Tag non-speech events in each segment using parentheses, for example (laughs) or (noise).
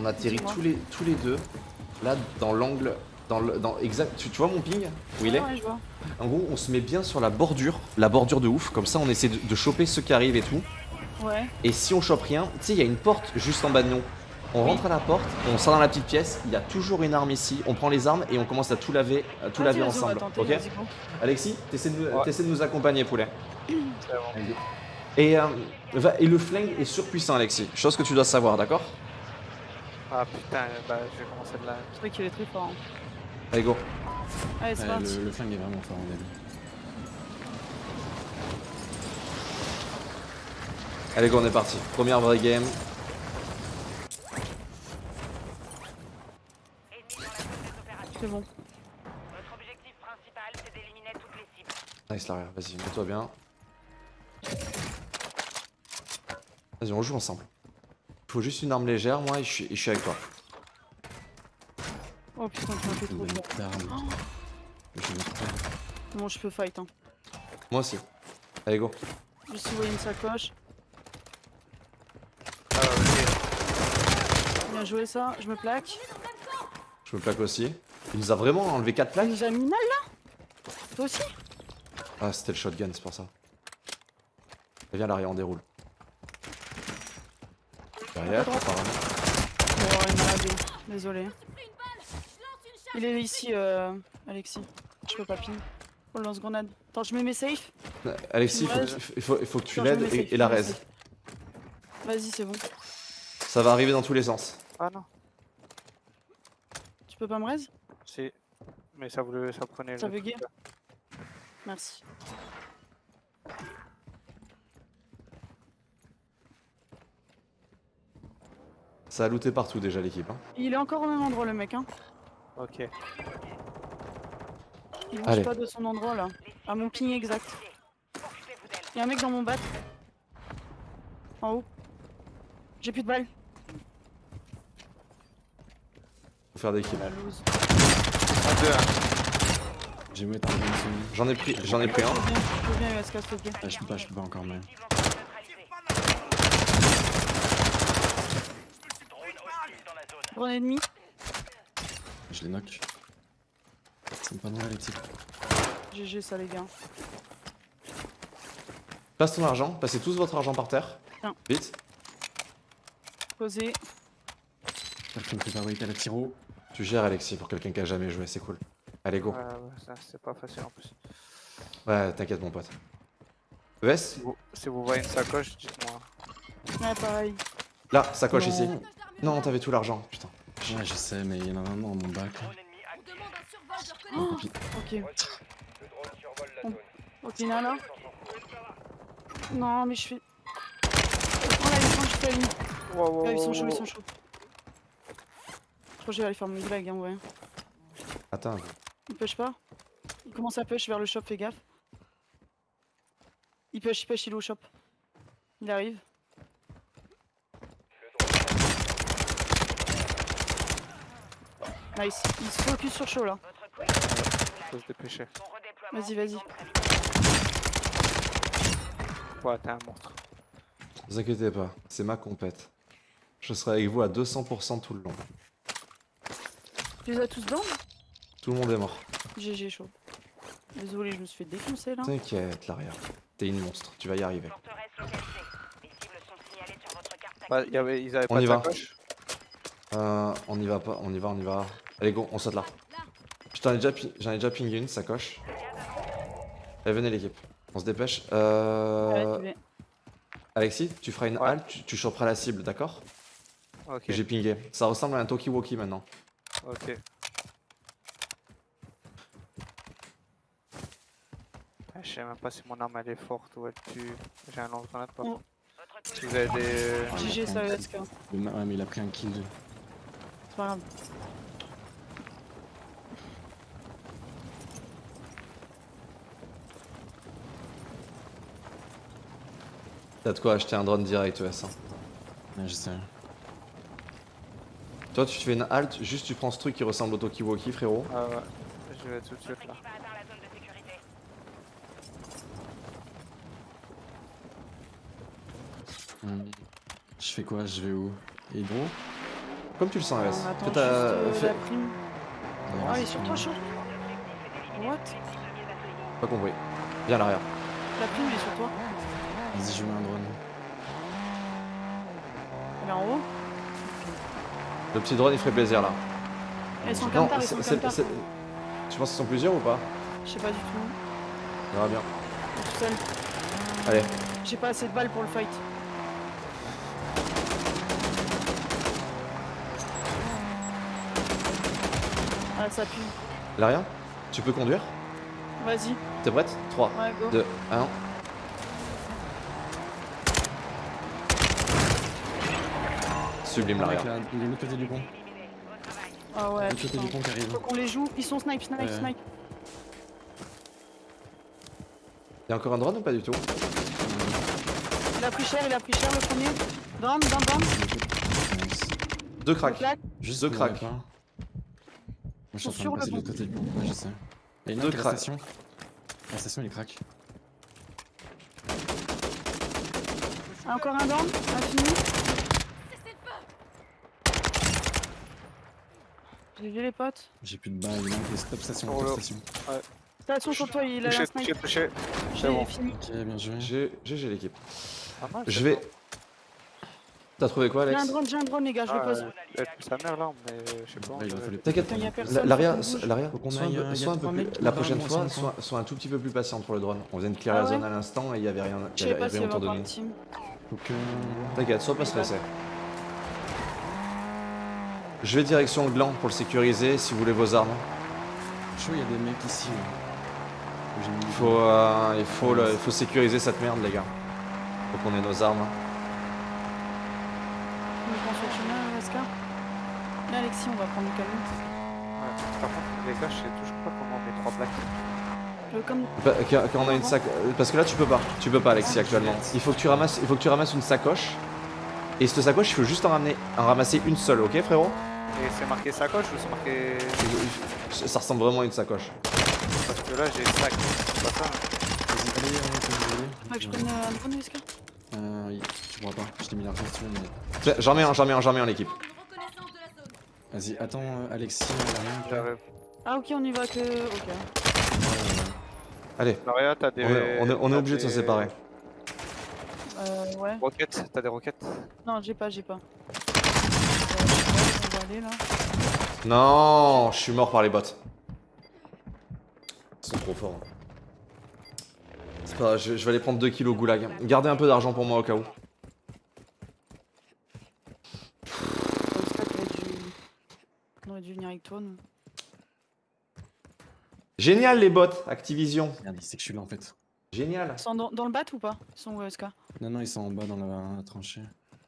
On atterrit tous les, tous les deux, là, dans l'angle, dans le, dans exact. Tu, tu vois mon ping Où il est? Ouais, je vois. En gros, on se met bien sur la bordure, la bordure de ouf, comme ça on essaie de, de choper ceux qui arrivent et tout. Ouais. Et si on chope rien, tu sais, il y a une porte juste en bas de nous. On rentre à la porte, on sort dans la petite pièce, il y a toujours une arme ici, on prend les armes et on commence à tout laver, à tout Vas-y, laver ensemble. tenter, Ok? Alexis, t'essaies de, Ouais. de nous accompagner, poulet. Et, euh, va- et le flingue est surpuissant, Alexis. Chose que tu dois savoir, d'accord? Ah putain, bah je vais commencer de là. C'est vrai qu'il est très fort. hein. Allez, go. Allez, c'est parti. le, le flingue est vraiment fort en début. Allez, go, on est parti. Première vraie game. C'est bon. Notre objectif principal, c'est d'éliminer toutes les cibles. Nice, l'arrière, vas-y, mets-toi bien. Vas-y, on joue ensemble. Faut juste une arme légère, moi, et je suis, et je suis avec toi. Oh putain, trop. Je vais mettre pas. Bon, je peux fight. Hein. Moi aussi. Allez, go. Juste envoyer une sacoche. Ah ok. Bien joué ça. Je me plaque. Je me plaque aussi. Il nous a vraiment enlevé 4 Il plaques nous a mis mal là Toi aussi Ah, c'était le shotgun, c'est pour ça. Viens, l'arrière, on déroule. Derrière, apparemment. Oh, il m'a. Désolé. Il est ici, euh, Alexis. Je peux pas ping. Oh, le lance-grenade. Attends, je mets mes safe. Alexis, il faut, il faut, il faut que tu l'aides et, safe, et la raise. Vas-y, c'est bon. Ça va arriver dans tous les sens. Ah non. Tu peux pas me raise? Si. Mais ça voulait, ça prenait Ça le là. Merci. Ça a looté partout déjà l'équipe. Hein. Il est encore au même endroit, le mec. Hein. Ok. Il Allez. bouge pas de son endroit là. À mon ping exact. Il y a un mec dans mon bat. En haut. J'ai plus de balles. Faut faire des kills. J'ai mis. J'en ai pris, j'en ai pris un. Je veux bien, je veux bien USK, s'il te plaît. Ah, je peux pas, je peux pas encore, mais. Cible encore neutralisée. Drone hostile Drone ennemi. Je les knock. C'est pas normal les types. GG ça les gars. Passe ton argent, passez tous votre argent par terre. Tiens. Vite. Posé. J'espère que tu me fais pas wait à la tiro. Tu gères Alexis pour quelqu'un qui a jamais joué, c'est cool. Allez go. Ouais, ouais, ça, c'est pas facile en plus. Ouais, t'inquiète mon pote. ES Si vous, si vous voyez une sacoche, dites-moi. Ouais pareil. Là, sacoche Non. ici. Non, t'avais tout l'argent, putain. Ouais, je sais, mais il y en a un dans mon bac. Ok. Ok, il y en a là. Non mais je fais. Oh là ils sont chauds Ah, ils sont chauds, ils sont chauds. Je crois que je vais aller faire mon glag hein ouais. Attends. Il push pas Il commence à push vers le shop, fais gaffe. Il push, il push, il est au shop. Il arrive. Nice. Il se focus sur chaud là. Faut se dépêcher. Vas-y, vas-y. Ouais, t'es un monstre. Ne vous inquiétez pas, c'est ma compète. Je serai avec vous à 200% tout le long. Tu les as tous down Tout le monde est mort. GG chaud. Désolé, je me suis fait défoncer là. T'inquiète, l'arrière. T'es une monstre, tu vas y arriver. Forteresse localisée. Les cibles sont signalées sur votre carte Bah, y avait, ils avaient On pas y de va. sacoche Euh, on y va pas, on y va, on y va. Allez go, on saute là. J'en ai déjà pingé une, sacoche. Allez, venez l'équipe. On se dépêche. Euh. Alexis, tu feras une Ouais. halte, tu, tu choperas la cible, d'accord? Ok. J'ai pingé. Ça ressemble à un Tokiwoki maintenant. Ok. Ah, Je sais même pas si mon arme elle est forte ou elle tue. J'ai un lance-grenade par Oh. contre. Si vous avez des. GG ça Ouais, ESK. Le ma- Ouais, mais il a pris un kill. C'est pas grave. T'as de quoi acheter un drone direct ES. hein. Ouais, je sais. Toi, tu te fais une halte, juste tu prends ce truc qui ressemble au Tokiwoki, frérot. Ah ouais. Je vais tout de suite là. Hum. Je fais quoi? Je vais où? Hydro? Comme tu le sens, On Alès. ta- euh, fais- la prime. Ah, il est sur toi, chaud. What Pas compris. Viens à l'arrière. La prime, il est sur toi. Vas-y, je mets un drone. Elle est en haut. Le petit drone, il ferait plaisir là. Elles sont comme elles sont c'est- tu penses qu'ils sont plusieurs ou pas Je sais pas du tout. On verra bien. Je suis tout seul. Allez. J'ai pas assez de balles pour le fight. Ça pue. L'arrière Tu peux conduire Vas-y. T'es prête? 3, Ouais, go. 2, 1. Sublime l'arrière. là, il est de l'autre côté du pont. Ah ouais, l'autre côté du pont qui arrive. Faut qu'on les joue. Ils sont snipe, snipe, Ouais. snipe. Y'a encore un drone ou pas du tout? Il a pris cher, il a pris cher le premier. Down, down, down. Deux cracks. Juste Deux cracks. Moi je suis en train Sur de le passer de l'autre côté du pont. Ouais, je sais. Et une Deux autre à la cracks. station. La station il est crack. Ah, Encore un down. Infini. J'ai vu les potes. J'ai plus de balles, il manque des stop station. Sur Stop station. Station sur toi, il a Touché, un touché, touché. J'ai bon. fini. Ok, bien joué. J'ai GG l'équipe. Mal, Je c'est vais. T'as trouvé quoi, J'ai Alex un drone, j'ai un drone, les gars, je le Ah, pose. euh, sa mère là, mais je sais pas. Je- T'inquiète, un peu- euh, y a sois un peu plus- la prochaine fois, sois, un tout petit peu plus patiente pour le drone. On vient de clear Ah la zone à l'instant et il y avait rien, Je autour de nous. T'inquiète, sois pas stressé. Je vais direction le gland pour le sécuriser si vous voulez vos armes. Chaud, il y a des mecs ici. J'ai mis Il faut, euh, il, faut le- il faut sécuriser cette merde, les gars. Faut qu'on ait nos armes. On prend sur le chemin, Oscar. Là, Alexis, on va prendre le camion. Ouais. Par contre, les gars, je sais toujours pas comment on met trois plaques. Le comme Bah, Quand quand on a une sac... Parce que là, tu peux pas. Tu peux pas, Alexis, actuellement. Il faut que tu ramasses, il faut que tu ramasses une sacoche. Et cette sacoche, il faut juste en, ramener, en ramasser une seule, ok, frérot? Et c'est marqué sacoche ou c'est marqué. Ça ressemble vraiment à une sacoche. Parce que là, j'ai le sac. C'est pas ça. hein. Vas-y, allez, on va s'amuser. Faut que je prenne euh, un drone, Oscar. Euh, oui, tu pourras pas. Je t'ai mis l'argent si tu veux, mais. J'en mets un, j'en mets un, j'en mets un, l'équipe. Vas-y, attends, euh, Alexis, on a rien. toi. J'arrive. Ah, ok, on y va que. Ok. Allez, Maria, t'as des. on est, on est- on est t'as obligé de se séparer. Euh, ouais. Roquettes, t'as des roquettes? Non, j'ai pas, j'ai pas. On va aller là. Non, je suis mort par les bots. Ils sont trop forts. hein. Je, je vais aller prendre 2 kilos goulag. Gardez un peu d'argent pour moi au cas où. On aurait dû venir avec toi, nous. Génial les bots, Activision. Regardez, c'est que je suis là en fait. Génial. Ils sont dans, dans le bat ou pas Ils sont où, Oscar Non, non, ils sont en bas dans la tranchée.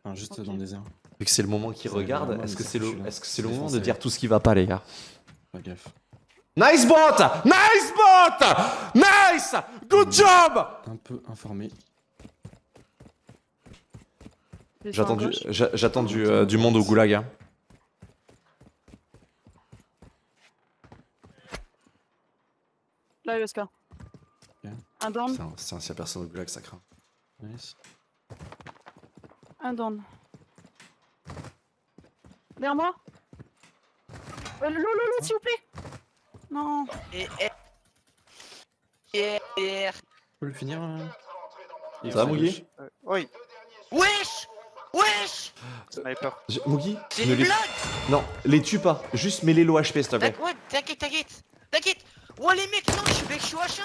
Enfin, juste dans le désert. Vu que c'est le moment qui Ça regarde, va, est-ce que c'est le, que c'est moment de dire tout ce qui va pas les gars? Pas gaffe. Nice bot Nice bot Nice Good job Un peu informé. J'attends du, gauche. j'a- j'attends du, euh, du monde au goulag. hein. Là, Oscar. Ok. Un down, Putain, s'il y a personne au goulag, ça craint. Nice. un down. Derrière moi euh, Lolo, Lolo, s'il vous plaît Non Et, et, et, Tu peux le finir Il Ça va, gauche. Euh, Oui, Wesh Wesh sniper. C'est ne une les... blague Non, les tue pas. Juste mets-les low HP, s'il te plaît. T'inquiète, ouais, t'inquiète, t'inquiète T'inquiète Ouais les mecs, non, je suis je suis H1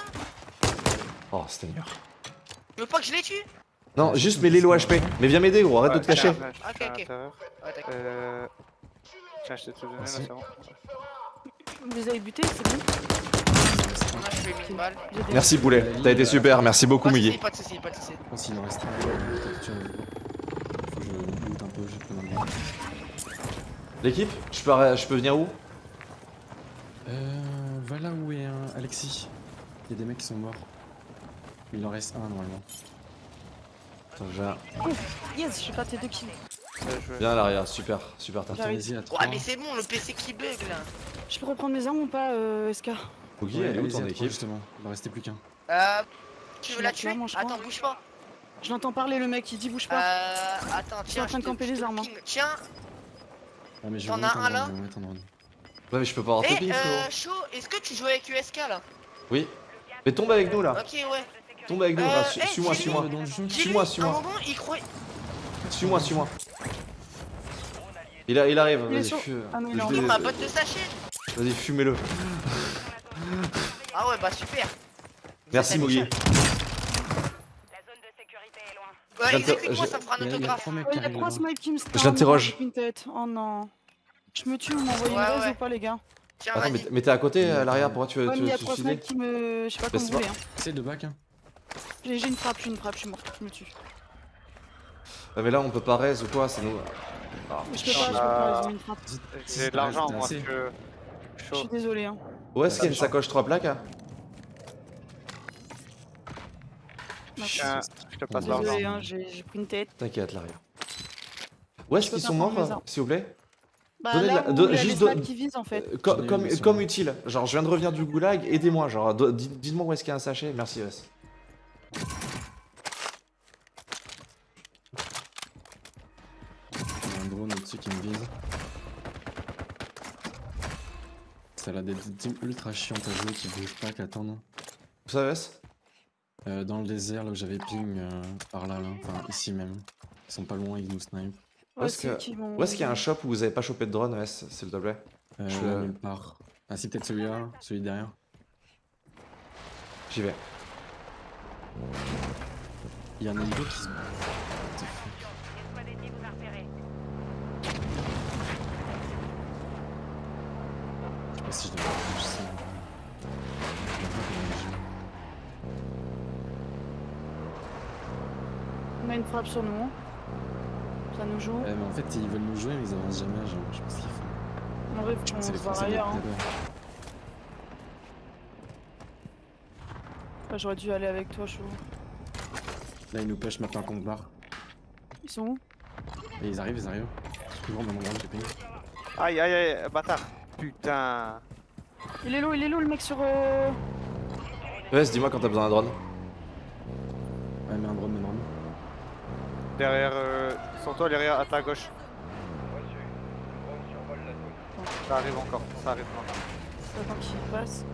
Oh, Seigneur. Tu veux pas que je les tue? Non, juste mets-les low HP. Mais viens m'aider, gros. Arrête de te cacher. Ok, ok. Euh. Tiens, je t'ai tout donné là, c'est bon. Vous les avez butés, c'est bon On a fait 1000 balles. J'ai des- Merci, Boulet. T'as été super. Merci beaucoup, soucis, pas de soucis, pas de soucis. Pense qu'il en reste un. Faut que je loot un peu, j'ai plein de. L'équipe je peux, je peux venir où? Euh. Va là où est euh, Alexis. Il y a des mecs qui sont morts. Il en reste un normalement. Attends, je viens- Yes, j'ai raté deux kills. Bien à l'arrière. Super, super. Vas-y, à 3. Ouais, mais c'est bon, le PC qui bug là. Je peux reprendre mes armes ou pas, euh, Oscar Mugi, elle est où ton équipe justement Il en restait plus qu'un. Euh. Tu Je veux la tuer? je. Attends, bouge pas. Je l'entends parler, le mec, il dit bouge pas. Euh. Attends, suis tiens. en train de je camper je les armes, hein. ping. Tiens. Ah, mais je T'en as un, là je. Ouais, mais je peux pas avoir Eh, tes ping, frérot. euh, chaud, est-ce que tu joues avec USK là? Oui. Mais tombe avec nous là. Ok, ouais. Tombe avec nous, Euh, là. Suis- eh, Suis-moi, suis-moi. Suis-moi, suis-moi. un moment, il croit. Suis-moi, suis-moi. Il, a- il arrive, Il est vas-y, sur- fu- Ah non, il est je en l'ai- Il ma botte de sachet. Vas-y, fumez-le. Ah ouais, bah super. Merci, Ça, ça Mogi. fait La zone de sécurité est loin. Ouais, exécute-moi, je- ça me fera un autographe. tête. Oh non. Je me tue, vous m'envoyez une raise ou pas, les gars Tiens, Attends, mais mais t'es à côté, à l'arrière, pourquoi tu veux Ouais, mais il y a te trois suicider snipes qui me. Je sais pas comment c'est vous voulez. Hein. C'est de back, hein. J'ai j'ai une frappe, j'ai une frappe, je suis mort, je me tue. Ah, mais là, on peut pas raise ou quoi, c'est nous. Je peux pas, je peux pas, j'ai mis une frappe. J'ai de l'argent, moi, que. Je suis désolé. Hein. Où est-ce qu'il y a une sacoche 3 plaques hein je te passe l'argent. Désolé, hein, j'ai pris une tête. T'inquiète, l'arrière. Où est-ce Je peux qu'ils sont morts, s'il vous plaît? Bah Donnez là la- juste qui en fait. Euh, co- comme, comme utile. Genre, je viens de revenir du goulag, aidez-moi. Genre, dites-moi où est-ce qu'il y a un sachet. Merci, Wes. Il y a un drone au-dessus qui me vise. Ça a des teams ultra chiantes à jouer qui bougent pas, qui attendent. Où ça, Wes Euh, dans le désert, là où j'avais ping, euh, par là, là, enfin ici même. Ils sont pas loin, ils nous snipe. Où Ouais, est-ce vont- qu'il y a un shop où vous avez pas chopé de drone, Wes, s'il te plaît? Euh, Je- nulle part. Ah si, peut-être celui-là, là, celui derrière. J'y vais. Il y a un hélico qui se... What the fuck Une squad ennemie vous a repéré. Je sais pas si je il joue. On a une frappe sur nous. Ça nous joue. Ouais, mais en fait, ils veulent nous jouer, mais ils avancent jamais, genre, je ce qu'ils font. En vrai, faut qu'on C'est se Français ailleurs. hein. Ouais, J'aurais dû aller avec toi, chaud. Là, ils nous push maintenant qu'on barre. Ils sont où? Et ils arrivent, ils arrivent. Toujours dans mon grand, j'ai ping. Aïe, aïe, aïe, bâtard. Putain. Il est low, il est low le mec sur. Euh... Dis-moi quand t'as besoin d'un drone. Ouais, mais un drone, mais un drone. Derrière, euh, sur toi, derrière, à ta gauche. Ça arrive encore, ça arrive encore. Attends qu'il passe.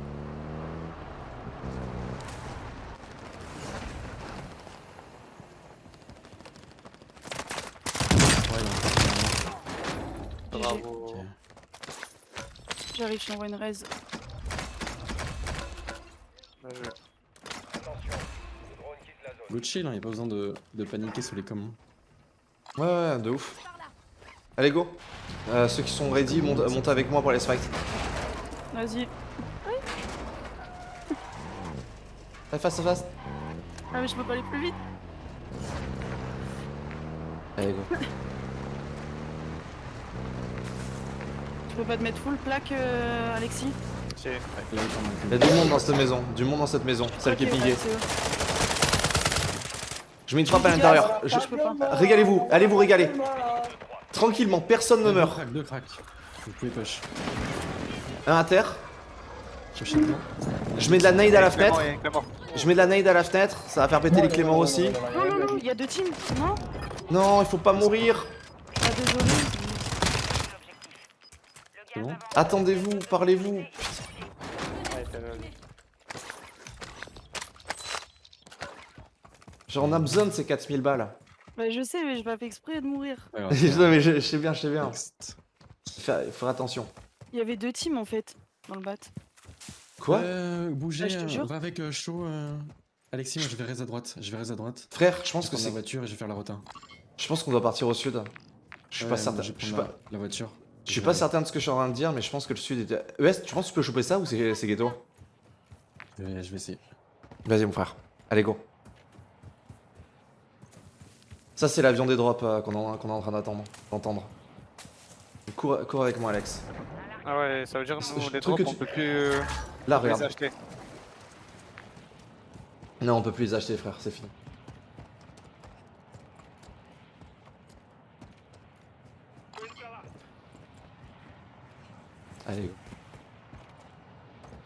Ouais, il y a un drone. Bravo. Ok. J'arrive, je t'envoie une raise. Good chill, hein, y a pas besoin de, de paniquer sous les commandes. Ouais, ouais, de ouf. Allez, go. Euh, ceux qui sont ready, montent, montez avec moi pour les fights. Vas-y. Allez, fast, fast. Ah, mais je peux pas aller plus vite. Allez, go. (laughs) Tu peux pas te mettre full plaque, euh, Alexis Si. Il y a du monde dans cette maison. Du monde dans cette maison. Celle qui est pingée. Je mets une frappe à l'intérieur. Je-. Régalez-vous. Allez vous régaler. Tranquillement, personne ne Deux meurt. cracks, deux cracks. Vous pouvez push. Un à terre. Je mets de la nade à la fenêtre. Je mets de la nade à la fenêtre. Ça va faire péter les Cléments aussi. Non, non, non, il y a deux teams. Non Non, il faut pas mourir. Ah, désolé. C'est bon Attendez-vous, parlez-vous. Ouais, t'as le- Genre, on a besoin de ces 4000 balles. Bah, je sais, mais j'ai pas fait exprès de mourir. Ouais, (laughs) Non, mais je, je sais bien, je sais bien. Faire, faire attention. Il y avait deux teams en fait dans le bat. Quoi euh, Bougez, Ah, je te euh, jure. va avec euh, chaud. euh. Alexis, moi je vais à droite. Je vais à droite. Frère, je pense que prendre la c'est. voiture et je vais faire la rota. Je pense qu'on doit partir au sud. Je suis Ouais, pas certain. Je suis pas, la voiture. Je suis pas certain de ce que je suis en train de dire, mais je pense que le sud était. ES, tu penses que tu peux choper ça ou c'est ghetto? Je vais, essayer. Vas-y, mon frère. Allez, go. Ça, c'est l'avion des drops euh, qu'on est, qu'on est en train d'attendre. D'entendre. Cours, cours avec moi, Alex. Ah ouais, ça veut dire je les drops, que on tu- peut plus euh, Là, les regarde. acheter. Non, on peut plus les acheter, frère, c'est fini. Allez, go.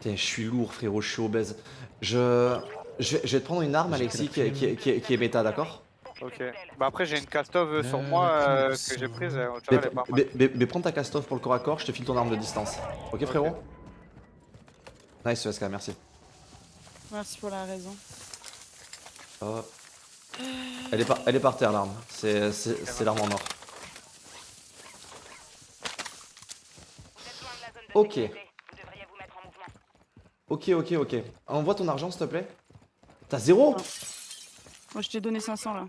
Tiens, je suis lourd, frérot, je suis obèse. Je... Je vais, je vais te prendre une arme, Alexis, qui est, qui est- qui est- qui est méta, d'accord? Ok. Bah après j'ai une castove sur Euh, moi euh, que j'ai prise. euh, Mais, vois, elle est pas mal. mais- mais- mais prends ta castove pour le corps à corps, je te file ton arme de distance. Ok frérot? Nice ESK, merci. Merci pour la raison. Hop. Elle est par, elle est par terre l'arme, c'est c'est- c'est l'arme en or. Vous êtes loin de la zone de Ok. Ok ok ok. Envoie ton argent s'il te plaît. T'as zéro Moi, je t'ai donné 500 là.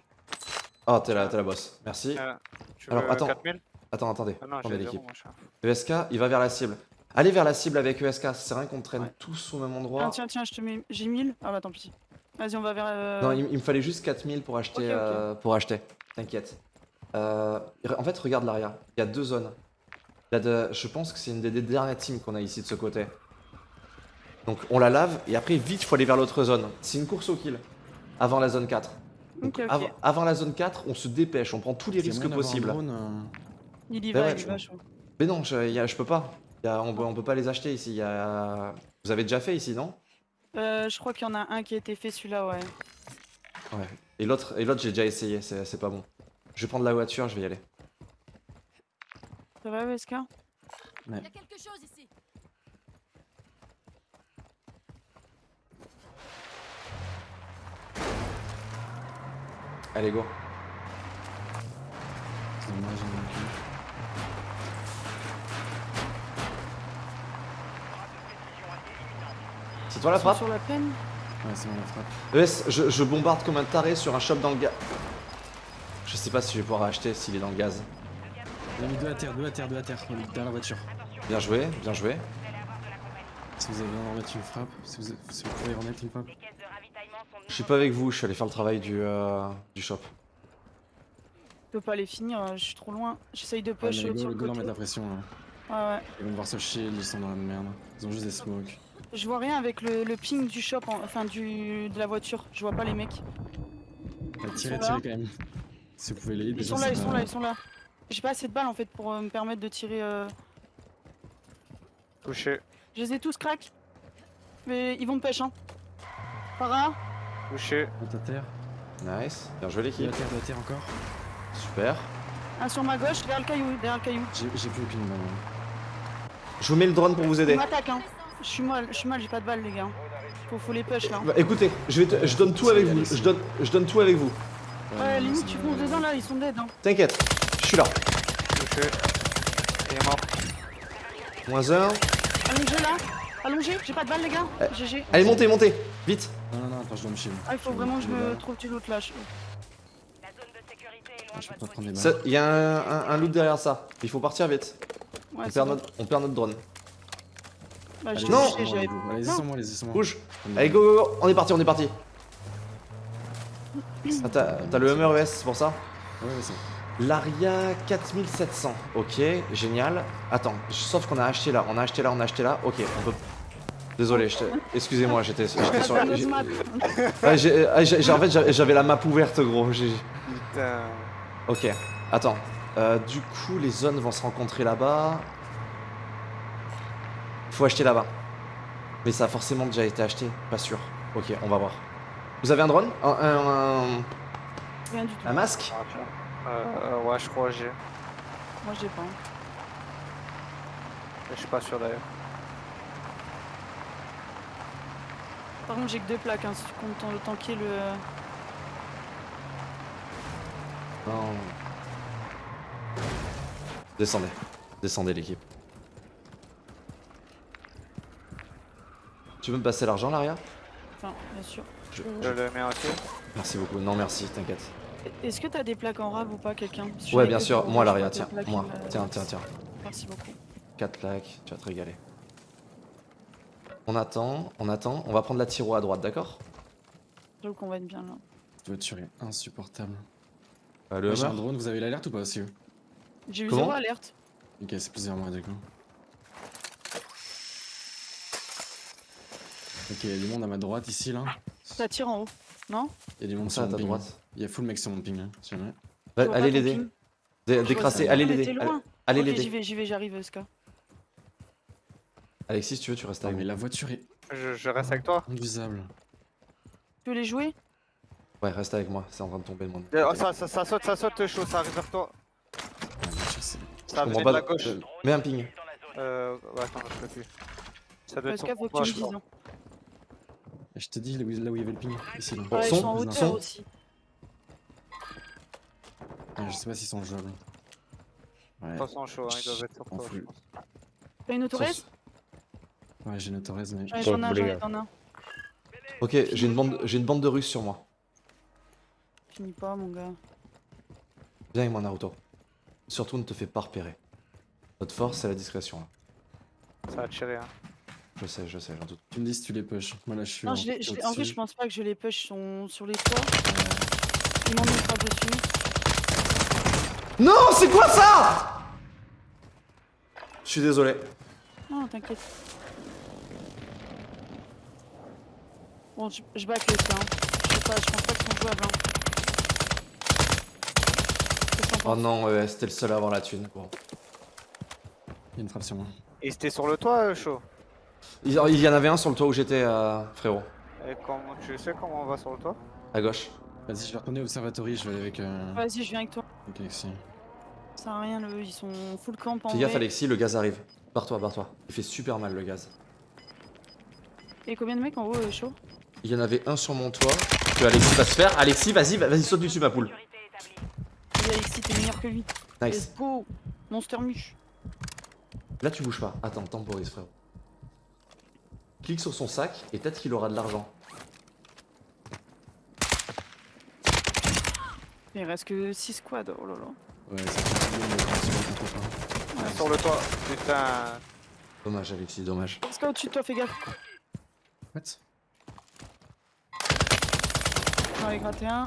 Ah t'es la, t'es la boss, merci. Euh, tu Alors, attends. 4000 Attends attendez, Ah non, l'équipe. ESK, il va vers la cible. Allez vers la cible avec ESK, ça sert à rien qu'on traîne Ouais. tous au même Ah, endroit. tiens, tiens, je te mets. J'ai 1000. Ah bah tant pis. Vas-y, on va vers. euh, Non, il, il me fallait juste 4000 pour acheter. Euh, pour acheter. T'inquiète. Euh, en fait, regarde l'arrière. Il y a deux zones. Là, de- je pense que c'est une des, des dernières teams qu'on a ici de ce côté. Donc on la lave et après vite il faut aller vers l'autre zone. C'est une course au kill. Avant la zone 4. Donc, Ok, ok. av- avant la zone 4, on se dépêche, on prend tous les risques possibles. drone, euh, Il y va, il y va. Mais non, je, y a- je peux pas. Y a- on, peut- on peut pas les acheter ici. Y a... Vous avez déjà fait ici, non? Euh, je crois qu'il y en a un qui a été fait, celui-là, ouais. Ouais. Et l'autre, et l'autre j'ai déjà essayé, c'est pas bon. Je vais prendre la voiture, je vais y aller. Ça va, SK Il y a quelque chose ici. Allez, go. c'est dommage, hein, C'est toi la frappe? Sur la peine? Ok. Ouais, c'est bon, la frappe. ES, je, je bombarde comme un taré sur un shop dans le gaz. Je sais pas si je vais pouvoir acheter s'il est dans le gaz. Il a mis deux à terre, deux à terre, deux à terre, derrière la voiture. Bien joué, bien joué. Si vous avez besoin d'en remettre une frappe, si vous, si vous pouvez remettre une frappe? Je suis pas avec vous, je suis allé faire le travail du, euh, du shop. Je peux pas les finir, euh, je suis trop loin. J'essaye de Ouais, push sur le la pression. hein. Ouais, ouais. Ils vont devoir se shield, ils sont dans la merde. Ils ont juste des smokes. Je vois rien avec le, le ping du shop, en- enfin du, de la voiture. Je vois pas les mecs. Ouais, tirez, tirez quand même. Si vous pouvez les Ils sont là, ils sont là, ils sont là. J'ai pas assez de balles en fait pour euh, me permettre de tirer. euh, Touché, Je les ai tous crack. Mais ils vont me pêche, hein. Para, touché. Deux à terre, Nice, bien joué l'équipe. terre, deux à terre encore. Super. un sur ma gauche, derrière le caillou, derrière le caillou. J'ai j'ai plus aucune balle. Je vous mets le drone pour vous aider. m'attaquent, hein. Je suis mal, je suis mal, j'ai pas de balles, les gars. Faut, faut les push là. Bah, écoutez, je, vais te- je donne tout avec vous. Je donne, je donne tout avec vous. Ouais, limite, tu fonces dedans là, ils sont dead. Hein. T'inquiète, suis là. Touché. Il est mort. Moins un. Allongé là, allongé, j'ai pas de balles, les gars. Euh, GG. Allez, montez, montez. Vite. Non, non, non, attends, je dois me shield. Ah, il faut Je vraiment que je me trouve du loot là. je- La zone de sécurité est Ah, loin Je de peux pas prendre balles. Il y a un, un- un loot derrière ça. Il faut partir vite. Ouais, On perd, bon. notre, on perd notre drone. Bah, j'ai Allez, Non. Allez-y sans moi, allez-y sans moi. Bouge. Des Allez, go, go, go. On est parti, on est parti. (clears throat) Ah, t'as le Hummer ES, c'est pour ça? Ouais, ouais, c'est bon. L'Aria 4700. Ok, génial. Attends, sauf qu'on a acheté là, on a acheté là, on a acheté là. Ok, on peut. Désolé, excusez-moi, j'étais j'étais sur ah, j'ai- en fait, j'avais la map ouverte, gros. j'ai- Putain. Ok, attends. Euh, du coup, les zones vont se rencontrer là-bas. Faut acheter là-bas. Mais ça a forcément déjà été acheté, pas sûr. Ok, on va voir. Vous avez un drone? Un, un- un- Rien du tout. un masque? Euh, ouais, je crois que j'ai. Moi, j'ai pas. Je suis pas sûr d'ailleurs. Par contre, j'ai que deux plaques, hein, si tu comptes tan- tanker le. Non. Descendez. Descendez l'équipe. Tu veux me passer l'argent, Laria? Enfin, bien sûr. Je- Je le mets aussi. Merci beaucoup. Non, merci, t'inquiète. Est-ce que t'as des plaques en rab ou pas, quelqu'un je Ouais, bien sûr. Moi, je que tiens. Moi. il me- Tiens, tiens, tiens. Merci beaucoup. 4 plaques, tu vas te régaler. On attend, on attend. On va prendre la tiro à droite, d'accord? J'avoue qu'on va être bien là. Cette voiture est insupportable. Euh, Le un drone, vous avez l'alerte ou pas aussi J'ai eu zéro alerte. Ok, c'est plusieurs mois du coup. Ok, il y a du monde à ma droite ici là. Ça tire en haut, non? Il y a du monde à ta droite. Il y a full mec sur mon ping là, si jamais. Va- vois Allez pas l'aider. Dé- Décrasser, allez l'aider. Allez- loin. Allez Ok, j'y l'aider. vais, j'y vais, j'arrive, Ska. Alexis, si tu veux, tu restes Ah, avec mais moi. la voiture est Je, je reste avec toi. invisable. Tu veux les jouer? Ouais, reste avec moi, c'est en train de tomber le monde. Euh, oh, ça, ça, ça saute, ça saute chaud, ça arrive vers toi. Ah, c'est- Ça Je vient de la gauche. euh, Mets un ping. Euh, ouais, attends, je peux plus. Ça doit être faut que tu me dises. hein. Je te dis là où, là où il y avait le ping. Ici là. Bon, Ouais, ils son, sont en hauteur aussi. Ah, je sais pas s'ils sont jouables. Ouais. 300 chaud, hein, ils doivent être sur On toi, je fout. pense. T'as une autorez Ouais, j'ai une Torres, mais. Ouais, J'en ai un, j'en ai j'en ai un. Ok, j'ai une bande, j'ai une bande de Russes sur moi. Finis pas, mon gars. Viens avec moi Naruto. Surtout ne te fais pas repérer. Notre force c'est la discrétion là. Ça va tirer, hein. Je sais, je sais, j'en doute. Tu me dis si tu les push. Moi là, je suis. Non, en- je en au-dessus. je pense pas que je les push, ils sont sur les toits. Ils m'en mettent par-dessus. Non, c'est quoi ça? Je suis désolé. Non, t'inquiète. Bon, je, je back les ça. Hein. Je sais pas, je pense pas qu'ils sont jouables. Hein. Oh non, t'es le seul à avoir la thune. Bon. Il y a une frappe sur moi. Et c'était sur le toit, euh, chaud? Il il y en avait un sur le toit où j'étais, euh, frérot. Et comment, tu sais comment on va sur le toit? À gauche. Vas-y, je vais retourner au observatory. Je vais aller avec. Euh... Vas-y, je viens avec toi. avec Alexis. Ça sert à rien, le, ils sont full camp en Fais gaffe. Alexis, le gaz arrive. Barre-toi, barre-toi. Il fait super mal le gaz. Et combien de mecs en haut, euh, chaud? Il y en avait un sur mon toit que Alexis va se faire. Alexis, vas-y, va- vas-y, saute dessus ma poule. Alexis, t'es meilleur que lui. Nice. Let's go Monster Muche. Là tu bouges pas. Attends, temporise frérot. Clique sur son sac et peut-être qu'il aura de l'argent. Il reste que 6 squads, oh là là. Ouais, ça continue, mais on rencontre pas. Sur le toit. Putain. Dommage Alexis, dommage. Parce qu'au-dessus de toi, fais gaffe. What? J'en ai gratté un.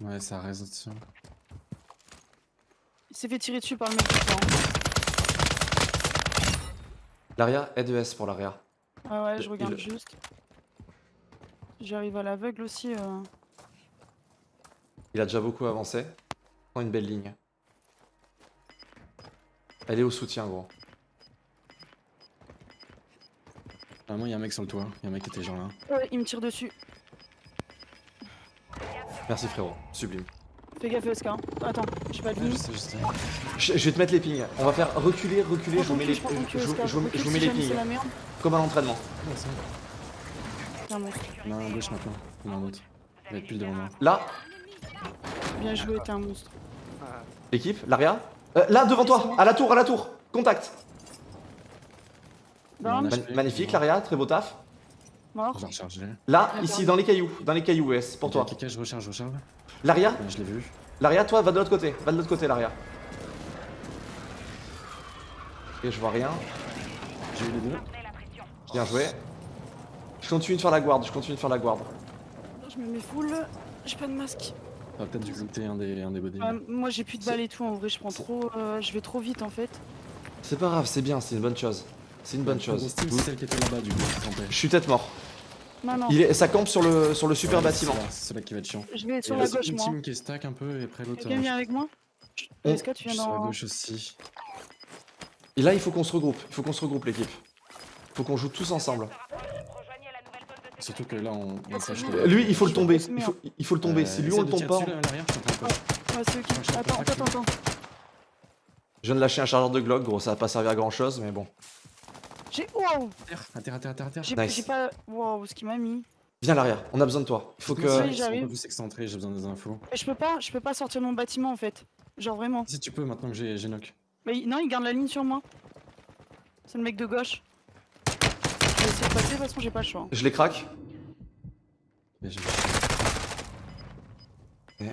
Ouais, ça reste dessus. Il s'est fait tirer dessus par le mec du. L'aria, aide ES pour l'aria. Ouais, ouais, je regarde il- juste. J'arrive à l'aveugle aussi. euh. Il a déjà beaucoup avancé. Prends une belle ligne. Elle est au soutien gros. Ah, moi, il y a un mec sur le toit. Il y a un mec qui était genre là. Ouais, il me tire dessus. Merci frérot, sublime. Fais gaffe, hein. Attends, j'ai pas de Ouais, je ligne. sais, je sais. Je, je vais te mettre les pings. On va faire reculer, reculer, je vous mets les, je, vous- mets pings. Comme à l'entraînement. Un à gauche maintenant. Il y en a un autre. Il va être pile devant moi. Là, Bien joué, t'es un monstre. l'équipe, l'aria. Euh, là devant toi, à la tour, à la tour. Contact. Magnifique l'aria, très beau taf. mort. Je vais recharger. Là, ici, dans les cailloux, dans les cailloux, ES, pour toi. Je recharge, je recharge. L'aria, Ouais, je l'ai vu. l'aria, toi, va de l'autre côté. Va de l'autre côté, l'aria. Ok, je vois rien. J'ai eu les deux. Bien joué. Je continue de faire la guarde, je continue de faire la guarde. Je me mets full. J'ai pas de masque. On va peut-être dû looter un des, un des bodies. Ouais, moi, j'ai plus de balles et tout. En vrai, je prends trop. euh, je vais trop vite en fait. C'est pas grave, c'est bien, c'est une bonne chose. C'est une bonne chose. C'est celle qui était là-bas, du coup. Je suis tête mort. Non, non. Il est, ça campe sur le, sur le super Ouais, bâtiment. C'est là- qui va être chiant. Je vais Il sur y la a gauche, une moi. team qui est stack un peu et après l'autre. Quelqu'un euh, vient avec moi? On- Est-ce que tu je viens suis sur la dans. gauche aussi. Et là, il faut qu'on se regroupe. Il faut qu'on se regroupe, l'équipe. Faut qu'on joue tous ensemble. Rejoignez la nouvelle zone de Surtout que là, on, on sache Euh, Lui, il faut le tomber. Il faut, il faut le tomber. si lui, on le tombe pas. on-. Ouais, je Attends, attends, attends. Je viens de lâcher un chargeur de Glock, gros. Ça va pas servir à grand chose, mais bon. J'ai. Wow à terre, à terre, à terre, à terre. J'ai Nice. pas. Wow, ce qu'il m'a mis. Viens à l'arrière. On a besoin de toi. Il faut que. oui. J'arrive. j'ai besoin des infos. Mais je peux pas, je peux pas sortir de mon bâtiment en fait. Genre vraiment. Si tu peux, maintenant que j'ai j'ai knock. Mais non, il garde la ligne sur moi. C'est le mec de gauche. Je vais essayer de passer, de toute façon, j'ai pas le choix. Je les craque. Mais j'ai- Eh.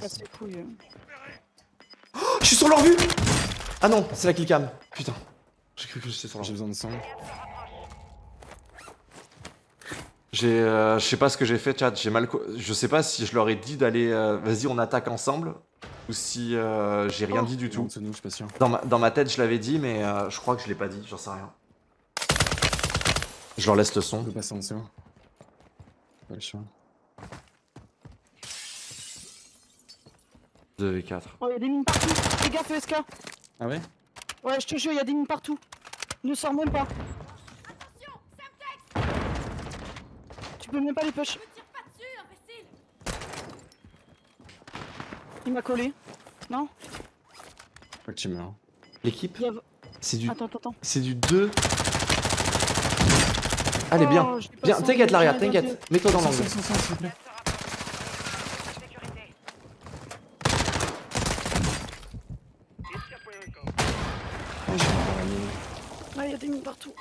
Casse les couilles. Oh, je suis sur leur vue Ah non, c'est la killcam. Putain. J'ai cru que j'étais sur leur J'ai besoin de sang. J'ai. euh, je sais pas ce que j'ai fait, chat. J'ai mal. Je sais pas si je leur ai dit d'aller. euh, Vas-y, on attaque ensemble. Ou si euh, j'ai rien dit du tout. dessous de nous, je suis pas sûr. Dans ma, dans ma tête, je l'avais dit, mais euh, je crois que je l'ai pas dit. J'en sais rien. Je leur laisse le son. Je peux passer en dessous. Pas le choix. 2 et 4. Oh, y'a des mines partout. Les gaffe fais SK. Ah ouais? Ouais, je te jure, y'a des mines partout. Ne sors même pas. Attention, tu peux même pas les push. Il m'a collé. Non? Faut que tu meurs. L'équipe. C'est du... Attends, attends, attends. C'est du 2 Allez, bien. Oh, Bien, t'inquiète, pas t'inquiète. Mets-toi dans l'angle. Oh. Ah, il y a des mines partout.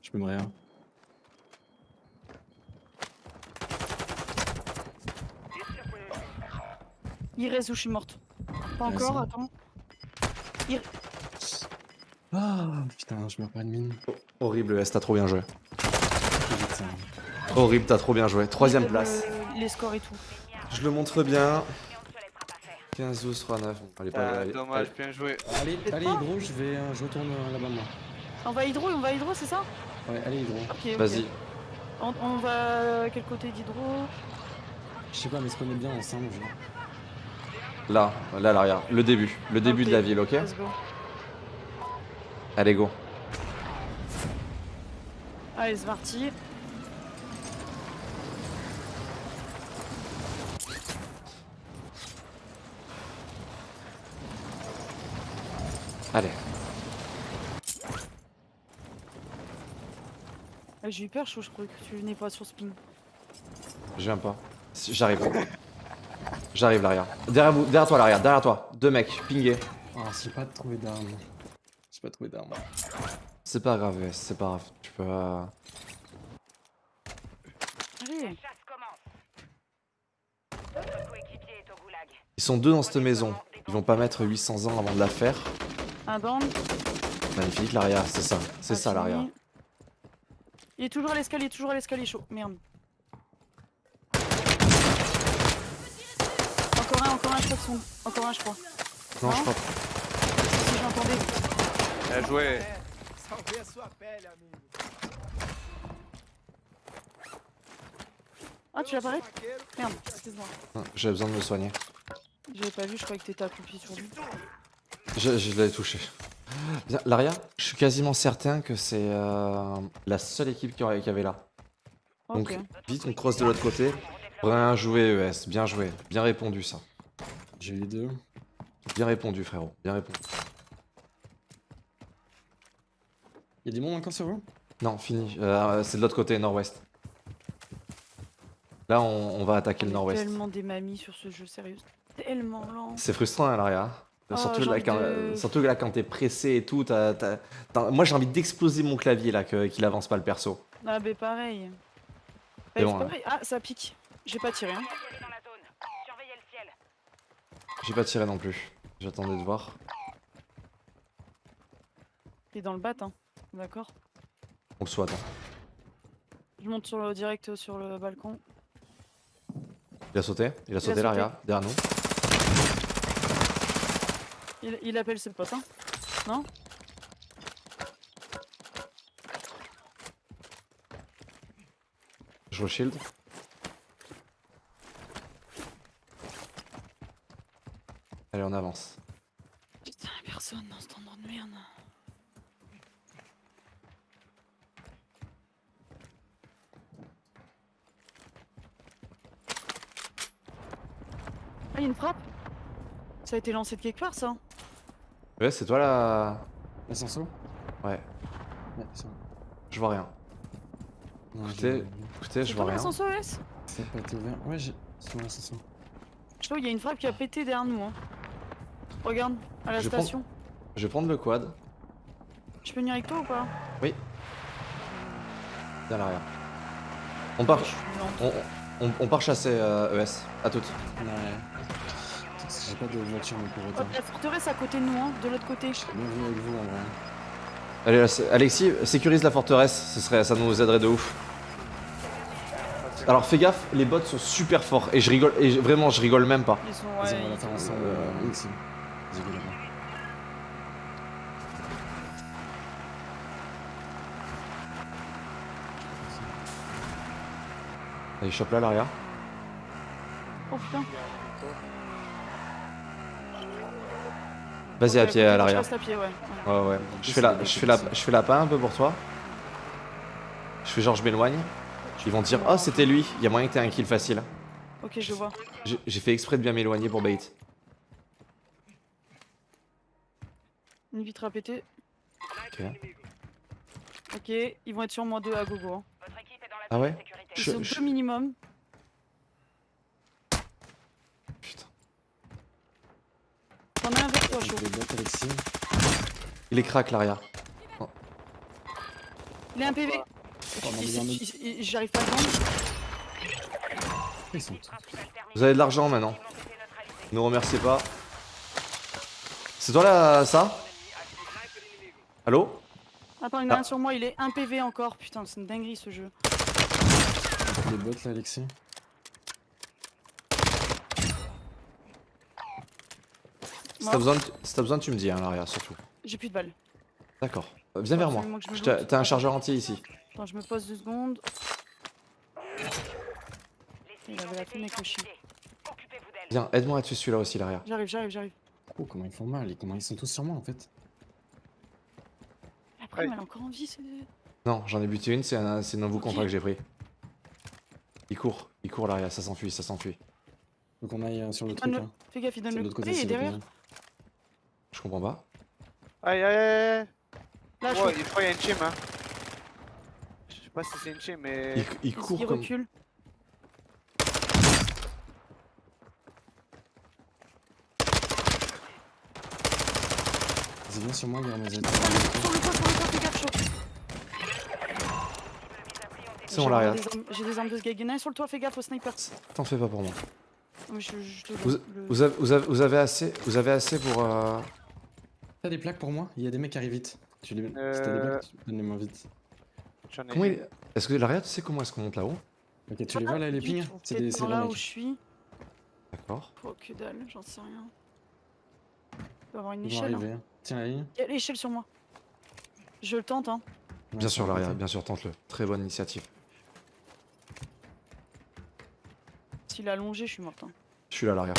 Je peux me rien. Il reste où? Je suis morte. Pas encore, attends. Ah putain, je meurs pas de mine. Horrible, S, t'as trop bien joué. Horrible, t'as trop bien joué. Troisième Le- place. Les scores et tout. Je le montre bien. sur les frappes à faire. 15, 12, 3, 9. Bon, allez, pas, Ah, allez, dommage, allez. bien joué. Allez, Hydro, je vais, euh, je retourne euh, là-bas moi. On va hydro, on va hydro, c'est ça? Ouais, allez Hydro. Vas-y. On, on va à quel côté d'hydro? Je sais pas, mais on est bien ensemble. Genre. Là, là, l'arrière. Le début. Le début de la ville, ok Let's go. Allez, go. Allez, c'est parti. Allez. Ah, J'ai eu peur, je, je croyais que tu venais pas sur spin. Je viens pas. J'arrive. J'arrive, l'arrière. Derrière vous, derrière toi, l'arrière. Derrière toi. Deux mecs, pingés. Oh, j'ai pas trouvé d'armes. J'ai pas trouvé d'armes. C'est pas grave, c'est pas grave. Tu peux. euh, Allez. Ils sont deux dans cette maison. Ils vont pas mettre 800 ans avant de la faire. Un down. Magnifique, l'arrière, c'est ça. C'est Ah, ça, l'arrière. Il est toujours à l'escalier, toujours à l'escalier chaud. Merde. Encore un, encore un, je crois. Encore un, je crois. Non, je crois Si j'entendais. Bien joué. Ah, tu l'as parlé Merde, excuse-moi. pas. J'ai besoin de me soigner. J'avais pas vu, je croyais que t'étais accroupi sur lui. Je, je l'ai touché. L'aria, je suis quasiment certain que c'est euh, la seule équipe qui avait là. Donc, vite, on cross de l'autre côté. Bien joué, ES. Bien joué. Bien répondu, ça. J'ai eu les deux. Bien répondu, frérot. Bien répondu. Y'a des mondes encore sur vous? Non, fini. Euh, c'est de l'autre côté, nord-ouest. Là, on, on va attaquer le On nord-ouest. tellement des mamies sur ce jeu, sérieux. Tellement lent. C'est frustrant, hein, Laria. Oh, surtout, là, quand, de- surtout là, quand t'es pressé et tout. moi, j'ai envie d'exploser mon clavier là, qu'il avance pas le perso. Ah, bah pareil. Bon. Ah, ça pique. J'ai pas tiré, hein. J'ai pas tiré non plus. J'attendais de voir. Il est dans le bat, hein. D'accord. On le souhaite. hein. Je monte sur le, direct sur le balcon. Il a sauté. Il a sauté, sauté. Laria, derrière nous. Il, il appelle ses potes, hein. Non? Je shield. Allez, on avance. Putain, y'a personne dans cet endroit de merde. Ah, y'a une frappe? Ça a été lancé de quelque part, ça Ouais, c'est toi là. L'ascenseur Ouais, Ouais, c'est bon. je vois rien. Non, Écoutez, j'ai- Écoutez, je C'est vois toi rien. l'ascenseur S Ça a pas été ouvert. Ouais, j'ai. C'est bon, l'ascenseur. Je trouve qu'il y a une frappe qui a pété derrière nous. Hein. Regarde, à la Je station. Je vais prendre le quad. Je peux venir avec toi ou pas? Viens à l'arrière. On part, on, on- on part chasser euh, ES. À toutes. Ouais. J'ai pas de voiture, mais pour Oh, autant. la forteresse à côté de nous, hein, de l'autre côté. Avec vous vrai. Allez, là, Alexis, sécurise la forteresse. Ce serait, ça nous aiderait de ouf. Alors fais gaffe, les bots sont super forts et je rigole et je- vraiment je rigole même pas. Ils sont, Vas-y, ouais, on va la ils- faire ensemble. Euh, là-bas. Allez, chope là l'arrière. Oh putain. Vas-y à pied, à l'arrière. Je ouais. Ouais, ouais. Je fais, la, je, fais la, je fais la un peu pour toi. Je fais genre, je m'éloigne. Ils vont dire, oh, c'était lui. Il y a moyen que t'aies un kill facile. Ok, je vois. J'ai fait exprès de bien m'éloigner pour bait. Une vitre à péter. Ok. Ok, ils vont être sur moi deux à gogo. Hein. Ah ouais? Ils sont je... deux minimum. T'en as un avec toi, chaud. Je vais battre Alexis. Il est crack, l'arrière. Il est un PV. Oh, J'arrive pas à le sont. Vous avez de l'argent maintenant. Ne remerciez pas. C'est toi là, ça? Allô? Attends, il y en a Ah. un sur moi, il est un PV encore. Putain, c'est une dinguerie ce jeu. les bots là, Alexis. Si t'as besoin, de- besoin, tu me dis, hein, l'arrière, surtout. J'ai plus de balles. D'accord. Euh, viens vers moi. T'as un chargeur entier ici. Attends, je me pose deux secondes. Il avait la. Viens, aide-moi à tuer celui-là aussi, l'arrière. J'arrive, j'arrive, j'arrive. Oh, comment ils font mal et comment ils sont tous sur moi en fait. Après, Ouais. mais elle a encore envie, c'est. Non, j'en ai buté une, c'est un, c'est un nouveau contrat que j'ai pris. Il court, il court l'arrière, ça s'enfuit, ça s'enfuit. Donc on aille euh, sur le truc non. là. Fais gaffe, il donne le côté, il est derrière. côté. Je comprends pas. Aïe aïe aïe Là, je Ouais, suis. il faut y a une team hein. Je sais pas si c'est une team mais. Il, il court il comme... recule. Vas-y, viens sur moi, a mes aides. Sur le toit, sur le toit, fais gaffe, chaud. C'est J'ai bon, l'arrière. des armes- J'ai des armes de ce gag. Il y en a un sur le toit, fais gaffe au sniper. T'en fais pas pour moi. Je, je te Vous, le- vous avez, vous, avez, vous avez assez, vous avez assez pour... euh, T'as des plaques pour moi? Il y a des mecs qui arrivent vite. Tu les... Si t'as des Euh. plaques, tu- donne-les-moi vite. J'en ai Comment une. il... Est-ce que l'arrière, tu sais comment est-ce qu'on monte là-haut? Ok, tu les vois là, les pings? C'est des, c'est les là où je suis. D'accord. Oh, que dalle, j'en sais rien. Il doit avoir une Ils vont échelle. hein. Tiens la ligne. Il y a l'échelle sur moi. Je le tente, hein. Bien sûr, l'arrière, bien sûr, tente-le. Très bonne initiative. S'il a allongé, je suis morte. hein. Je suis là, l'arrière.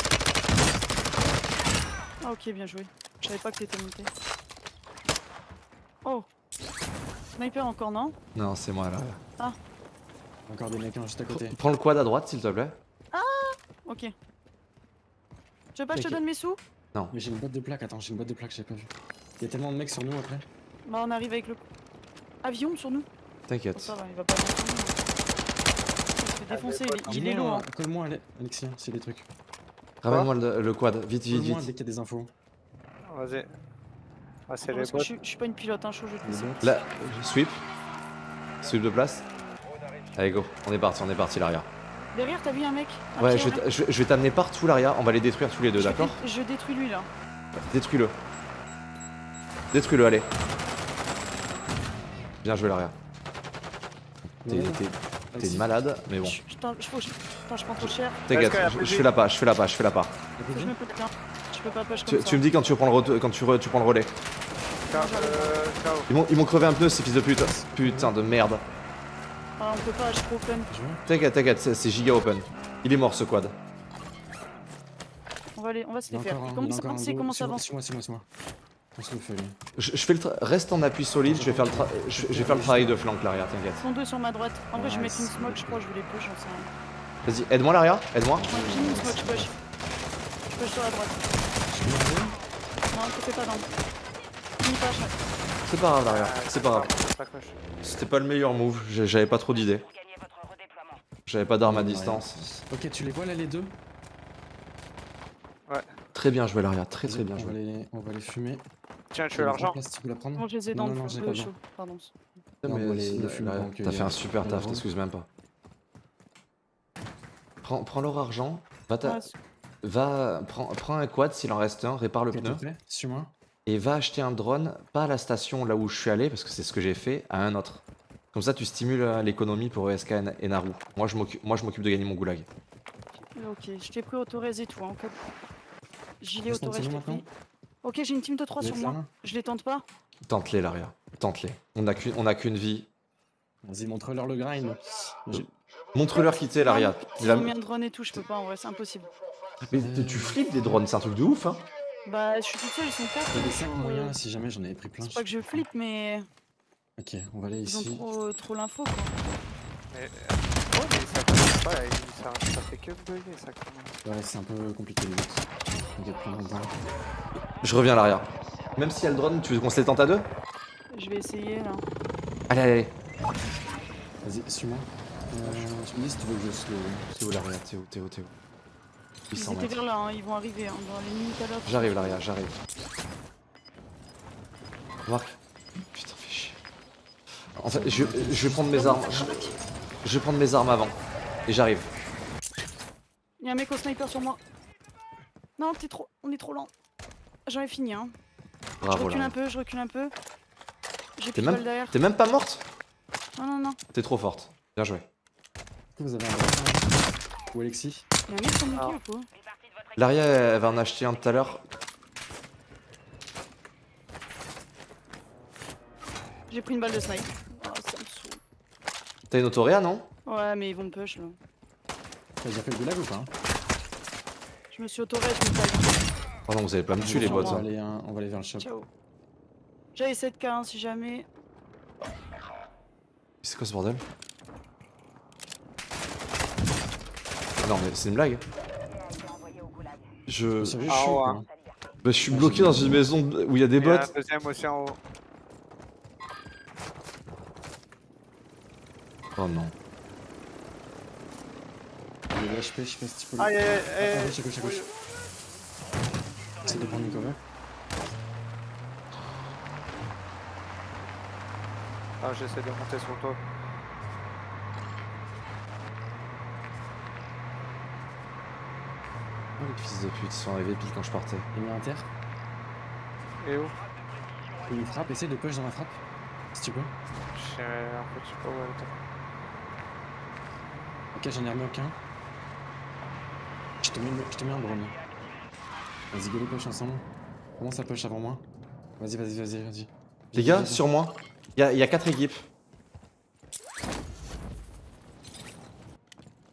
Ah, ok, bien joué. Je savais pas que t'étais monté. Oh Sniper encore, non? Non, c'est moi, l'arrière. Encore des mecs hein, juste à côté. Prends le quad à droite, s'il te plaît. Ok. Tu veux pas que je te donne mes sous? Mais j'ai une boîte de plaques, attends, j'ai une boîte de plaques, j'ai pas vu. Il y a tellement de mecs sur nous après. Bah, on arrive avec le. Avion sur nous Oh, T'inquiète. Ça va, il va pas nous prendre. Il se fait défoncer, il est, il est Dis-moi, loin. euh, Colle-moi, Ale- Alexis, s'il y a des trucs. Ramène-moi le, le quad, vite, vite, vite. dès qu'il y a des infos. Vas-y. Ah c'est les bots. je, suis- je suis pas une pilote, hein, je vais te Les laisser. bots. Là, sweep. Sweep de place. Allez, go. On est parti, on est parti, l'arrière. Derrière, t'as vu un mec? Un Ouais, je vais je je t'amener partout, l'arrière. On va les détruire tous les deux, d'accord? dé- Je détruis lui là. Détruis-le. Détruis-le, allez. Bien joué, l'arrière. T'es Ouais, malade, mais bon. Je, putain, je, je, putain, je prends trop cher. T'inquiète, je, fais la pas, je fais la pas, je fais la pas. Que peux pas push Tu, comme tu ça. me dis quand tu reprends le, re- quand tu, re- tu prends le relais. Ciao, euh. Ils m'ont crevé un pneu, ces fils de pute. Putain de merde. Ah, on peut pas, je suis vois T'inquiète, t'inquiète, c'est c'est giga open. Il est mort ce quad. On va, aller, on va se les faire. Comment ça avance. Comment ça avance Suis-moi, suis-moi, suis-moi. On se le fait lui. Je, je fais le reste en appui solide, je vais faire le, tra- je, je vais faire le travail de flanc l'arrière, t'inquiète. Ils sont deux sur ma droite. En vrai, je vais mettre une c'est smoke, je crois, je vais les push, j'en sais rien. Vas-y, aide-moi l'arrière, aide-moi. J'ai mis une smoke, je push. Je push sur la droite. Non, pas je- C'est pas grave l'arrière, Ah, c'est pas grave. coche. C'était pas le meilleur move, j'avais pas trop d'idées. J'avais pas d'arme à Ouais. distance. Ok, tu les vois là les deux? Très bien joué l'arrière, très très bien on va, joué. les, on va les fumer. Tiens, je Tu veux l'argent. je les ai Non, dans non, le non, pas chaud. Pardon. Non, T'as fait un super taf, t'excuses même pas. Prends, prends leur argent, va, ta- Ouais, va prends, prends un quad s'il en reste un, répare le pneu Suis-moi. et va acheter un drone, pas à la station là où je suis allé, parce que c'est ce que j'ai fait, à un autre. Comme ça, tu stimules euh, l'économie pour ESK et Naru. Moi, je m'occupe moi, je m'occupe de gagner mon goulag. Ok, je t'ai pris autorez et tout. Hein. Gilet autorez, je t'ai pris. maintenant Ok, j'ai une team de 3 Vous sur moi. là Je les tente pas Tente-les, l'arrière. Tente-les. On n'a qu'une on a qu'une vie. Vas-y, montre-leur le grind. J'ai- Montre-leur qui t'es, l'arrière. Ils ont mis un drone et tout, je peux pas en vrai, c'est impossible. Mais tu- tu flippes des drones, c'est un truc de ouf, hein Bah, je suis toute seule, ils sont 4. Il y a des 5 moyens si jamais j'en avais pris plein. C'est pas que je flippe, mais Ok, on va aller ils ont ici. trop, trop l'info quoi. Mais, euh, ouais, mais ça commence pas, il- ça, ça fait que bugger ça commence. Ouais, c'est un peu compliqué les va. Je reviens à l'arrière. Même s'il y a le drone, tu veux qu'on se les tente à deux? Je vais essayer là. Allez, allez, allez. Vas-y, suis-moi. Euh, tu me dis si tu veux que je slow. T'es où Laria T'es où T'es où T'es où 800 étaient mètres. vers là, hein, ils vont arriver hein, dans les minutes à l'heure. J'arrive Laria, j'arrive. Marc. Putain, fais chier. En fait, je, je vais prendre mes armes. Je, je vais prendre mes armes avant. Et j'arrive. Il y a un mec au sniper sur moi. Non, t'es trop. On est trop lent. J'en ai fini hein. je Bravo recule Laria. un peu, je recule un peu. J'ai T'es plus de même, balles derrière. t'es même pas morte Non, non, non. T'es trop forte. Bien joué. Vous avez un Ou Alexis Il y a un mec sur mon Ah. pied ou quoi équipe Laria, elle va en acheter un tout à l'heure. J'ai pris une balle de snipe. Oh, ça me saoule. T'as une autoréa, non? Ouais, mais ils vont me push là. T'as déjà fait le goulag ou pas Je me suis auto je me taille. Oh non, vous allez pas me tuer les bots. hein. hein, on va aller vers le shop. Ciao. J'avais 7k hein, si jamais. C'est quoi ce bordel Ah Non mais c'est une blague. Je... Ah ouais. Bah, je suis bloqué dans une maison où il y a des Il y a bots. un deuxième aussi en haut. Oh non. Il y a des HP, je sais pas si tu peux le. Aïe aïe aïe Ah, aïe. à gauche, à gauche, à gauche. Essaye de prendre une cover. Ah, j'essaie de monter sur toi. Oh, les fils de pute, ils sont arrivés pile quand je partais? Il met un terre. Et où? Il me frappe, essaye de push dans la frappe. Si tu peux. Je sais, en fait, je sais pas où elle était. Ok, j'en ai remis aucun. Je te mets, je te mets un drone. Vas-y, go les push ensemble. Commence à push avant moi. Vas-y, vas-y, vas-y, vas-y. Les gars, sur moi, il y a, il y a quatre équipes.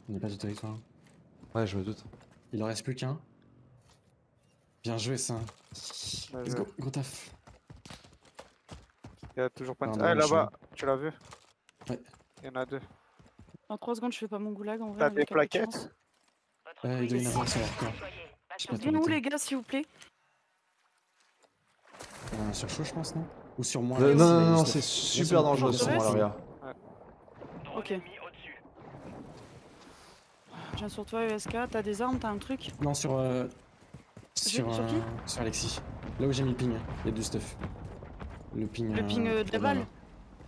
On n'est pas du territoire. Ouais, je me doute. Il en reste plus qu'un. Bien joué, ça. Let's go, gros taf. Il y a toujours pas de. Ah, je là-bas, tu l'as vu Ouais. Il y en a deux. Dans 3 secondes, je fais pas mon goulag en vrai. T'as des plaquettes. Ouais, il doit y en avoir sur leur corps. Viens où les gars, s'il vous plaît Euh, sur chaud, je pense, non? Ou sur moi Euh, là, non, non, non, c'est super dangereux sur moi, Torres. Laria. Ok. Viens sur toi, ESK. T'as des armes, t'as un truc Non, sur. Euh, sur, sur qui euh, sur Alexis. Là où j'ai mis le ping, il y a deux stuff. Le ping. Le ping, euh, de la balle.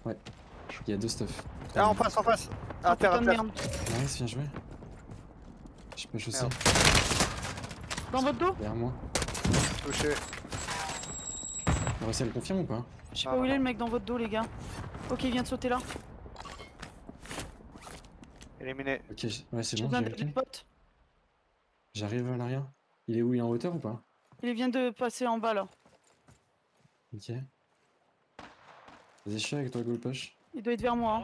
Ouais. Il y a deux stuff. Ah, en face, en face À Oh, terre, à de terre. merde. Nice, bien joué. Je push aussi. Merde. Dans votre dos Derrière moi. Touché. On réussi à le confirmer ou pas? Je sais Ah, pas où il est le mec dans votre dos, les gars. Ok, il vient de sauter là. Éliminé. Ok, ouais, c'est bon, j'ai. J'arrive à l'arrière. Il est où Il est en hauteur ou pas? Il vient de passer en bas là. Ok. Vas-y, je suis avec toi, Goal Push. Il doit être vers moi. hein.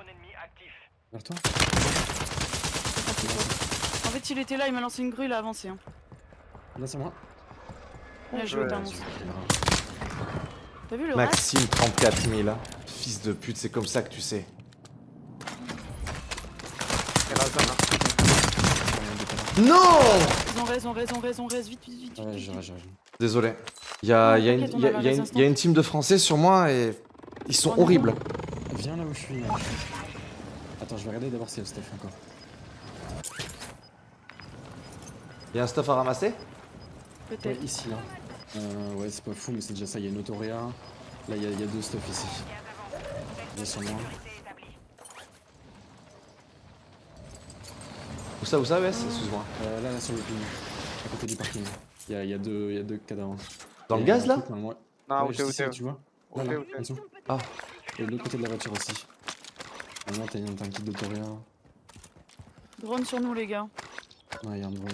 Vers toi? En fait, il était là, il m'a lancé une grue, il a avancé. Hein. Là, c'est moi. Bien joué, Ouais. T'as vu le Maxime 34 000. Fils de pute, c'est comme ça que tu sais. Il y a la zone. hein. Non Ils ont raison, raison, raison, raison, vite, vite, vite. Ouais, vite. j'aurais. Désolé. Il y a, y une- on y a- y a une- résistance. il y a une team de Français sur moi et ils sont On horribles. Viens là où je suis. là. Attends, je vais regarder d'abord s'il y a le stuff encore. Il y a un stuff à ramasser Ouais, Peut-être. ici, là. Euh, ouais, c'est pas fou, mais c'est déjà ça. Il y a une autoréa. Là, il y, a- il y a deux stuff ici. Viens sur moi. Où ça, où ça, ouais Excuse-moi. Euh, là, là, sur le ping. À côté du parking. Il y a, il y a deux, il y a deux cadavres. Dans le Et gaz là ouais. Non, Ouais, où je t'es, où sais, t'es Tu vois Là, là. Ah. Et de l'autre côté de la voiture aussi. Normalement, t'as t'as un kit d'autoréa. Drone sur nous, les gars. Ouais, il y a un drone.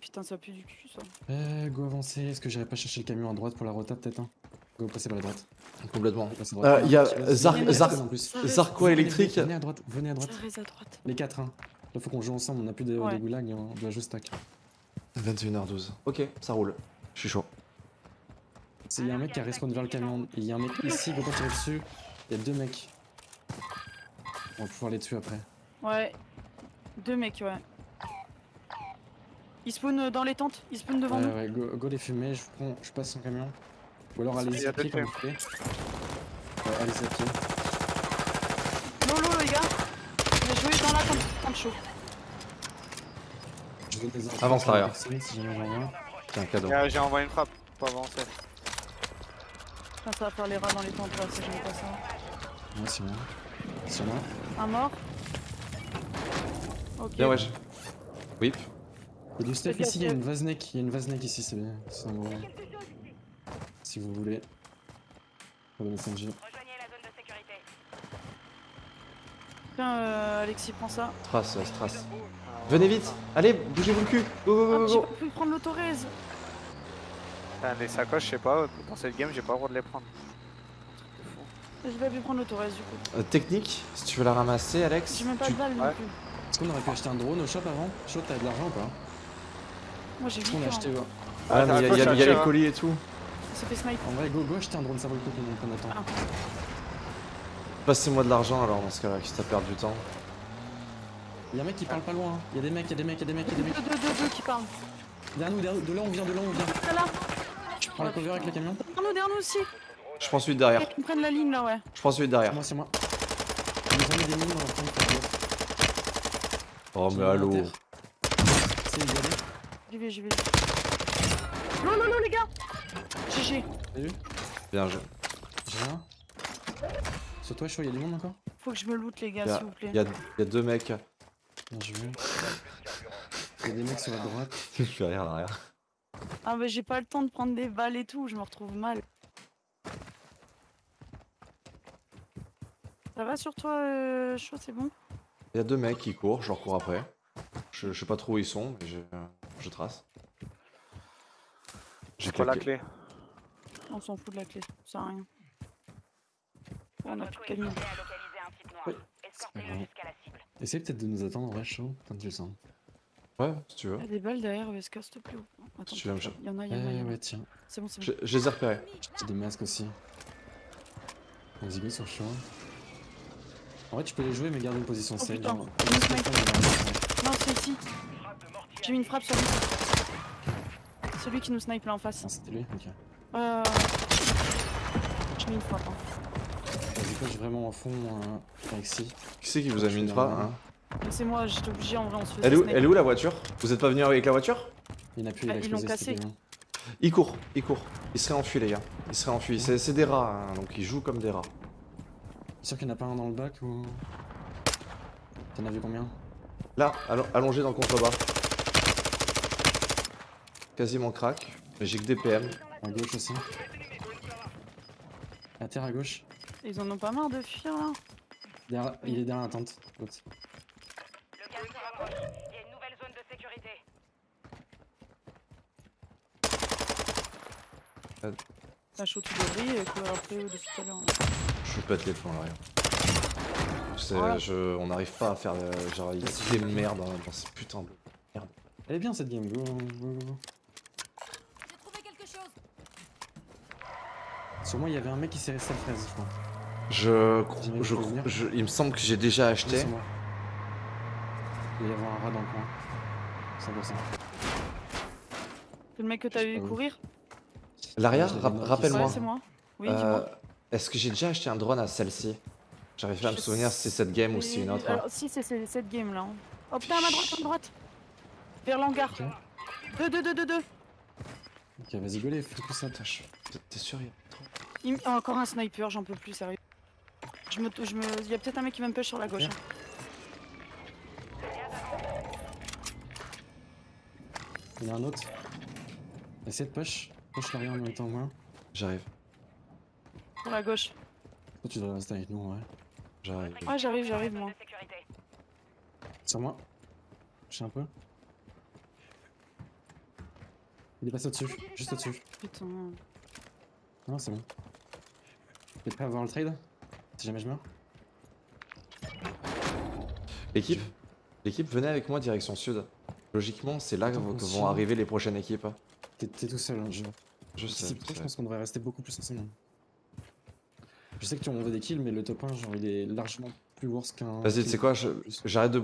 Putain, ça pue du cul, ça. Euh, go avancer. Est-ce que j'irai pas chercher le camion à droite pour la rota peut-être hein Go passer par la droite. Complètement. Euh, droite. il y a. Ça Zarco électrique. Venez à droite, venez à droite. Ça reste à droite. Les quatre, hein. Là, faut qu'on joue ensemble. On a plus de, Ouais. de goulag. On doit jouer stack. 21h12. Ok, ça roule. Je suis chaud. Il y a un mec qui a respawn vers le camion. Il y a un mec ici, go pas tirer dessus. Il y a deux mecs. On va pouvoir les tuer après. Ouais. Deux mecs, ouais. Ils spawnent dans les tentes. Ils spawnent devant Ouais, nous. ouais, go, go les fumer. Je prends, je passe son camion. Ou alors allez-y à pied comme vous voulez. Ouais, allez-y à pied. Lolo, les gars. Chaud. Avance l'arrière. C'est un cadeau. Euh, J'ai envoyé une frappe pour avancer. Ça va faire les rats dans les tentes, là, si j'aime pas ça. Ouais, c'est moi. C'est moi. Un mort. Ok. Bien, wesh. Whip. Il y a du stuff ici, il y a une vaseneck, il y a une vaseneck ici, c'est bien. C'est un gros. Si vous voulez. Pour le messenger. Rejoignez la zone de sécurité. Tiens, euh, Alexis, prends ça. Trace, ouais, trace. Venez vite. Allez, bougez-vous le cul. Go, go, Ah, go, j'ai go, pas pu prendre l'autorèse. Putain, les sacoches, je sais pas, dans cette game, j'ai pas le droit de les prendre. J'ai pas pu prendre l'autorèse du coup. Euh, technique, si tu veux la ramasser, Alex. J'ai même pas tu- de balles non Ouais. plus. Est-ce qu'on aurait pu acheter un drone au shop avant? Chaud, t'as de l'argent ou pas Moi j'ai Est-ce vu qu'on que acheté ouais. Ah, mais il y a, y a- y a Accroche, les hein. colis et tout. ça fait snipe. En vrai, go, go acheter un drone, ça vaut le coup qu'on qu'on attend. Ah. Passez-moi de l'argent alors dans ce cas-là, qui t'a perdu du temps. Il y a un mec qui parle pas loin. hein. Il y a des mecs, il y a des mecs, il y a des mecs, il y a des Deux, mecs. deux, deux, deux qui parlent. Derrière nous, derrière nous, de là on vient, de là on vient. Là là Je prends la cover avec le camion. Derrière nous, derrière nous aussi Je prends celui de derrière. Ils prennent la ligne là, ouais. Je prends celui de derrière. Moi, c'est moi. Ils nous ont mis des mines dans la. Oh, mais allô. à. C'est. J'y vais, j'y vais. Non, non, non, les gars GG. T'as vu? Bien joué. J'ai rien. Sur toi, il y a du monde encore Faut que je me loot, les gars, s'il vous plaît. Il y a, il y a deux mecs. Bien joué. Il y a des mecs sur la droite. (laughs) Je fais rien derrière. Ah, bah j'ai pas le temps de prendre des balles et tout, je me retrouve mal. Ça va sur toi, euh, chaud, c'est bon? Il y a deux mecs qui courent, je leur cours après. Je, je sais pas trop où ils sont, mais je, je trace. J'ai pas la clé. On s'en fout de la clé, ça sert à rien. On a plus de camion. Ouais. Essaye peut-être de nous attendre en vrai chaud, quand tu le sens. Ouais, si tu veux. Il y a des balles derrière ESK, s'il te plaît. Attends, tu veux il y en a, il y en a, y Ouais, en a. ouais, tiens. C'est bon, c'est Je, bon. je les ai repérés. J'ai des masques aussi. Vas-y, go sur chaud. En vrai, tu peux les jouer, mais garder une position Oh, safe. Non, c'est ici. J'ai mis une frappe sur lui. Celui qui nous snipe là en face. Ah, c'était lui Ok. Euh... J'ai mis une frappe. Hein. Coach vraiment en fond, euh, Alexis. Qui c'est qui vous a mis une frappe hein C'est moi, j'étais obligé en vrai, on se faisait elle, est où, elle est où la voiture? Vous êtes pas venu avec la voiture? Il n'a plus, il a Ah, ils l'ont cassé. Il court, il court. Il serait enfui les gars. Il serait enfui. C'est c'est des rats, hein, donc ils jouent comme des rats. Sûr qu'il n'y en a pas un dans le bac ou? T'en as vu combien? Là, allo- allongé dans le contrebas. Quasiment crack. Mais j'ai que des PM. À gauche aussi. À terre à gauche. Ils en ont pas marre de fuir là Derrière- il est derrière la tente. Le gaz se rapproche. Il y a une nouvelle zone de sécurité. La chaud tout de et courir après eux depuis tout à l'heure. hein. Je pète les plombs là, rien. C'est- Voilà. je, on n'arrive pas à faire. euh, genre, il y a des merdes dans, dans ces putains de. Elle est bien cette game, go, go, go, go. J'ai trouvé quelque chose. Sur moi, il y avait un mec qui s'est resté à fraise, je crois. Je, je, je- il me semble que j'ai déjà acheté. Il va y avoir un rat dans le coin. 100%. C'est le mec que t'as vu courir L'arrière, j'ai des rappelle-moi. Ouais, c'est moi. Oui, Euh. Est-ce que j'ai déjà acheté un drone à celle-ci? J'arrive pas à me souvenir si c'est cette game ou si c'est une autre. Alors, si, c'est cette game là. hein. Oh putain, à ma droite, à ma droite Vers l'hangar. Ok. 2, 2, 2, 2, 2 Ok, vas-y, go les fous ça. T'es t'es sûr il y a trop Encore un sniper, j'en peux plus, sérieux. Je me, je me... Il y a peut-être un mec qui va me push sur la gauche. Hein. Il y en a un autre. Essaye de push. Push l'arrière en même temps, moi. J'arrive, Sur la gauche. Toi, tu dois rester avec nous, ouais. j'arrive. Ouais, j'arrive, j'arrive moi. Sur moi. Push un peu. Il est passé au-dessus, juste au-dessus. Putain. Non, c'est bon. T'es prêt à voir le trade? Si jamais je meurs L'équipe L'équipe, venez avec moi direction sud. Logiquement, c'est là que vont arriver les prochaines équipes. T'es tout seul, hein, je... Je sais. Je pense qu'on devrait rester beaucoup plus ensemble. Je sais que tu en veux des kills, mais le top 1, genre, il est largement plus worse qu'un. Vas-y, tu sais quoi je- J'arrête de.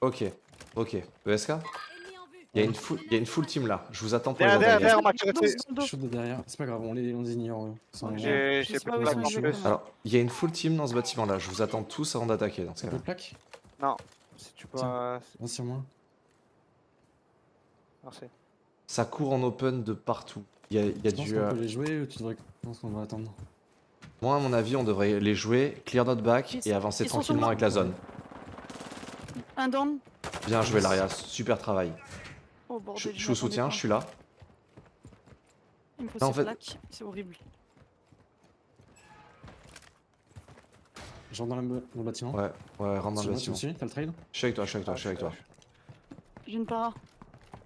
Ok, ok. ESK. Il y, a une full- il y a une full team là. Je vous attends pour les Derrière, derrière, on m'a dos. Chaud de derrière. C'est pas grave, on les, on les ignore. J'ai Je pas de ils en plus. Alors, il y a une full team dans ce bâtiment là. Je vous attends tous avant d'attaquer dans ce cas-là. plaque Non, si tu peux. Viens sur moi. Merci. Ça court en open de partout. Il y a, il y a Tu du. qu'on euh, peut les jouer ou tu devrais... Je pense qu'on va attendre. Moi, à mon avis, on devrait les jouer, clear notre back et avancer tranquillement avec la zone. Un down. Bien joué, Laria. Super travail. Oh Je, bordel. je m'y suis au soutien, attendais je suis là. Il me faut Non, en fait- c'est horrible. Je rentre dans, dans le bâtiment. Ouais, ouais, rentre dans le bâtiment. T'as le trail? Je suis avec toi, je suis avec toi, je suis avec toi. J'ai une para.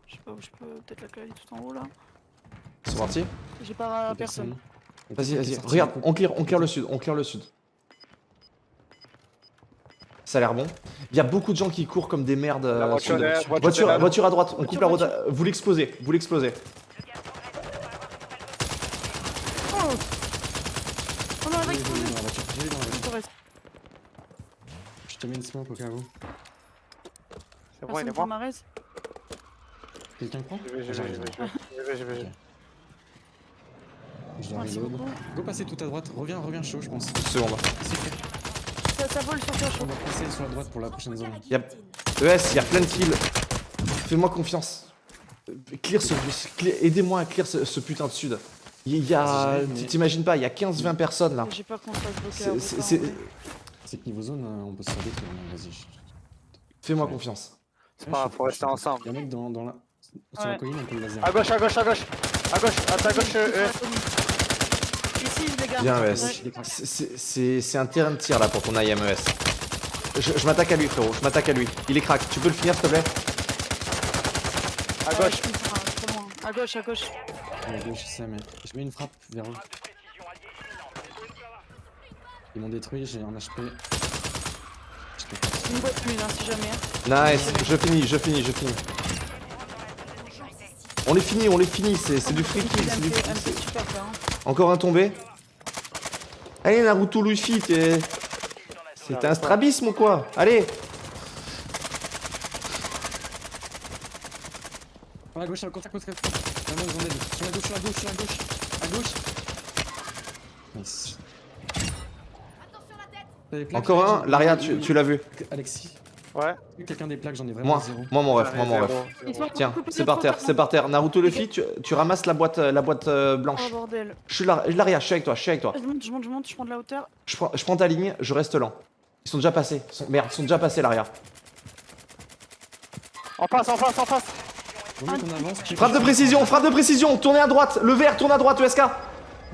Je sais pas où je peux. Peut-être la clé tout en haut là. Ils sont partis J'ai para à personne. Vas-y, vas-y. Regarde, on clear, on clear le sud, on clear le sud. Ça a l'air bon. Il y a beaucoup de gens qui courent comme des merdes. La euh, voiture voiture Voiture, à droite, on Voiture, coupe la route. à- Vous l'explosez, vous l'explosez. Oh On a J'ai avec eu dans la voiture. J'ai eu dans la voiture. Torres. Je te mets une smoke au cas où. C'est bon, il est mort. Quelqu'un prend Je vais, je vais, J'arrive, je vais, j'arrive. je vais, je vais, je vais. Je dois Merci reload. beaucoup. Go passer tout à droite. Reviens, reviens chaud, je pense. C'est fait. Ça, ça vole sur toi, On va passer sur la droite pour la prochaine zone. Y a- ES, il y a plein de kills. Fais-moi confiance. Clear ce. clear- Aidez-moi à clear ce, ce putain de sud. Il y a. T'imagines pas, il y a 15-20 personnes là. J'ai peur qu'on se fasse bloquer C'est- que niveau zone, euh, on peut se faire détruire. hein, Vas-y. je- Fais-moi confiance. C'est pas grave, faut rester ensemble. Y'a un mec dans, dans la... sur la Ouais. colline, on peut le laser. À gauche, à gauche, à gauche. À gauche, à ta gauche, euh, euh, Ici, les gars. Bien, Ouais. ES. C'est- un terrain de tir là pour ton IMES. Je, je m'attaque à lui, frérot. Je m'attaque à lui. Il est crack. Tu peux le finir, s'il te plaît? À Ouais, gauche. À gauche, à gauche. À gauche, je sais, mais je mets une frappe vers eux. Ils m'ont détruit, j'ai un HP. Une boîte mine, hein, si jamais. Nice. Je finis, je finis, je finis. On les finit, on les finit. C'est du free kill. C'est du- super peur. hein. Encore un tombé? Allez, Naruto Luffy, t'es. C'est un strabisme ou quoi? Allez À la gauche, à côte, à côte. La main, ils en. Sur la gauche, sur la gauche, sur la gauche. À gauche. Nice. Encore un? Laria, tu, tu l'as vu? Alexis, Ouais. quelqu'un des plaques, j'en ai vraiment Moi, zéro. moi mon ref, moi mon ref. Tiens, c'est par terre, c'est par terre. Naruto Luffy, tu, tu ramasses la boîte, la boîte euh, blanche. Oh bordel. Je suis là, Laria, je suis avec toi, je suis avec toi. Je monte, je monte, je monte, je prends de la hauteur. Je prends, je prends ta ligne, je reste lent. Ils sont déjà passés. Ils sont- Merde, ils sont déjà passés, Laria. En face, en face, en face. Avance. Frappe de précision, frappe de précision. Tournez à droite, le vert, tourne à droite, ESK. Ouais,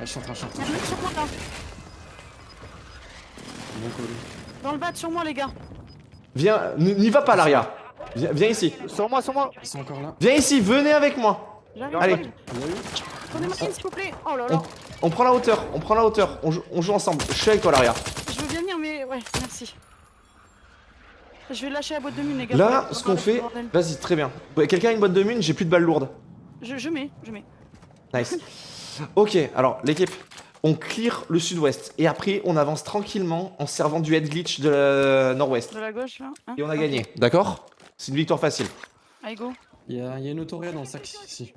je suis en train, je suis en train. Il y a un mec sur moi là. Bon call. Dans le bas, sur moi, les gars. Viens, n'y va pas, Laria. Viens, viens ici. Sur moi, sur moi. Ils sont encore là. Viens ici, venez avec moi. Allez. Prenez-moi une, s'il vous plaît. Oh là là. On prend la hauteur, on prend la hauteur. On joue, on joue ensemble. Je suis avec toi, Laria. Je veux bien venir, mais ouais, merci. Je vais lâcher la boîte de mine, les gars. Là, ce qu'on fait. Vas-y, très bien. Ouais, Quelqu'un a une boîte de mine, j'ai plus de balles lourdes. Je, je mets, je mets. Nice. Ok, alors l'équipe, on clear le sud-ouest et après on avance tranquillement en servant du head glitch de la nord-ouest. De la gauche, là. hein Et on a gagné, d'accord C'est une victoire facile. Allez, go. Il y a, il y a une autoria dans le sac ici.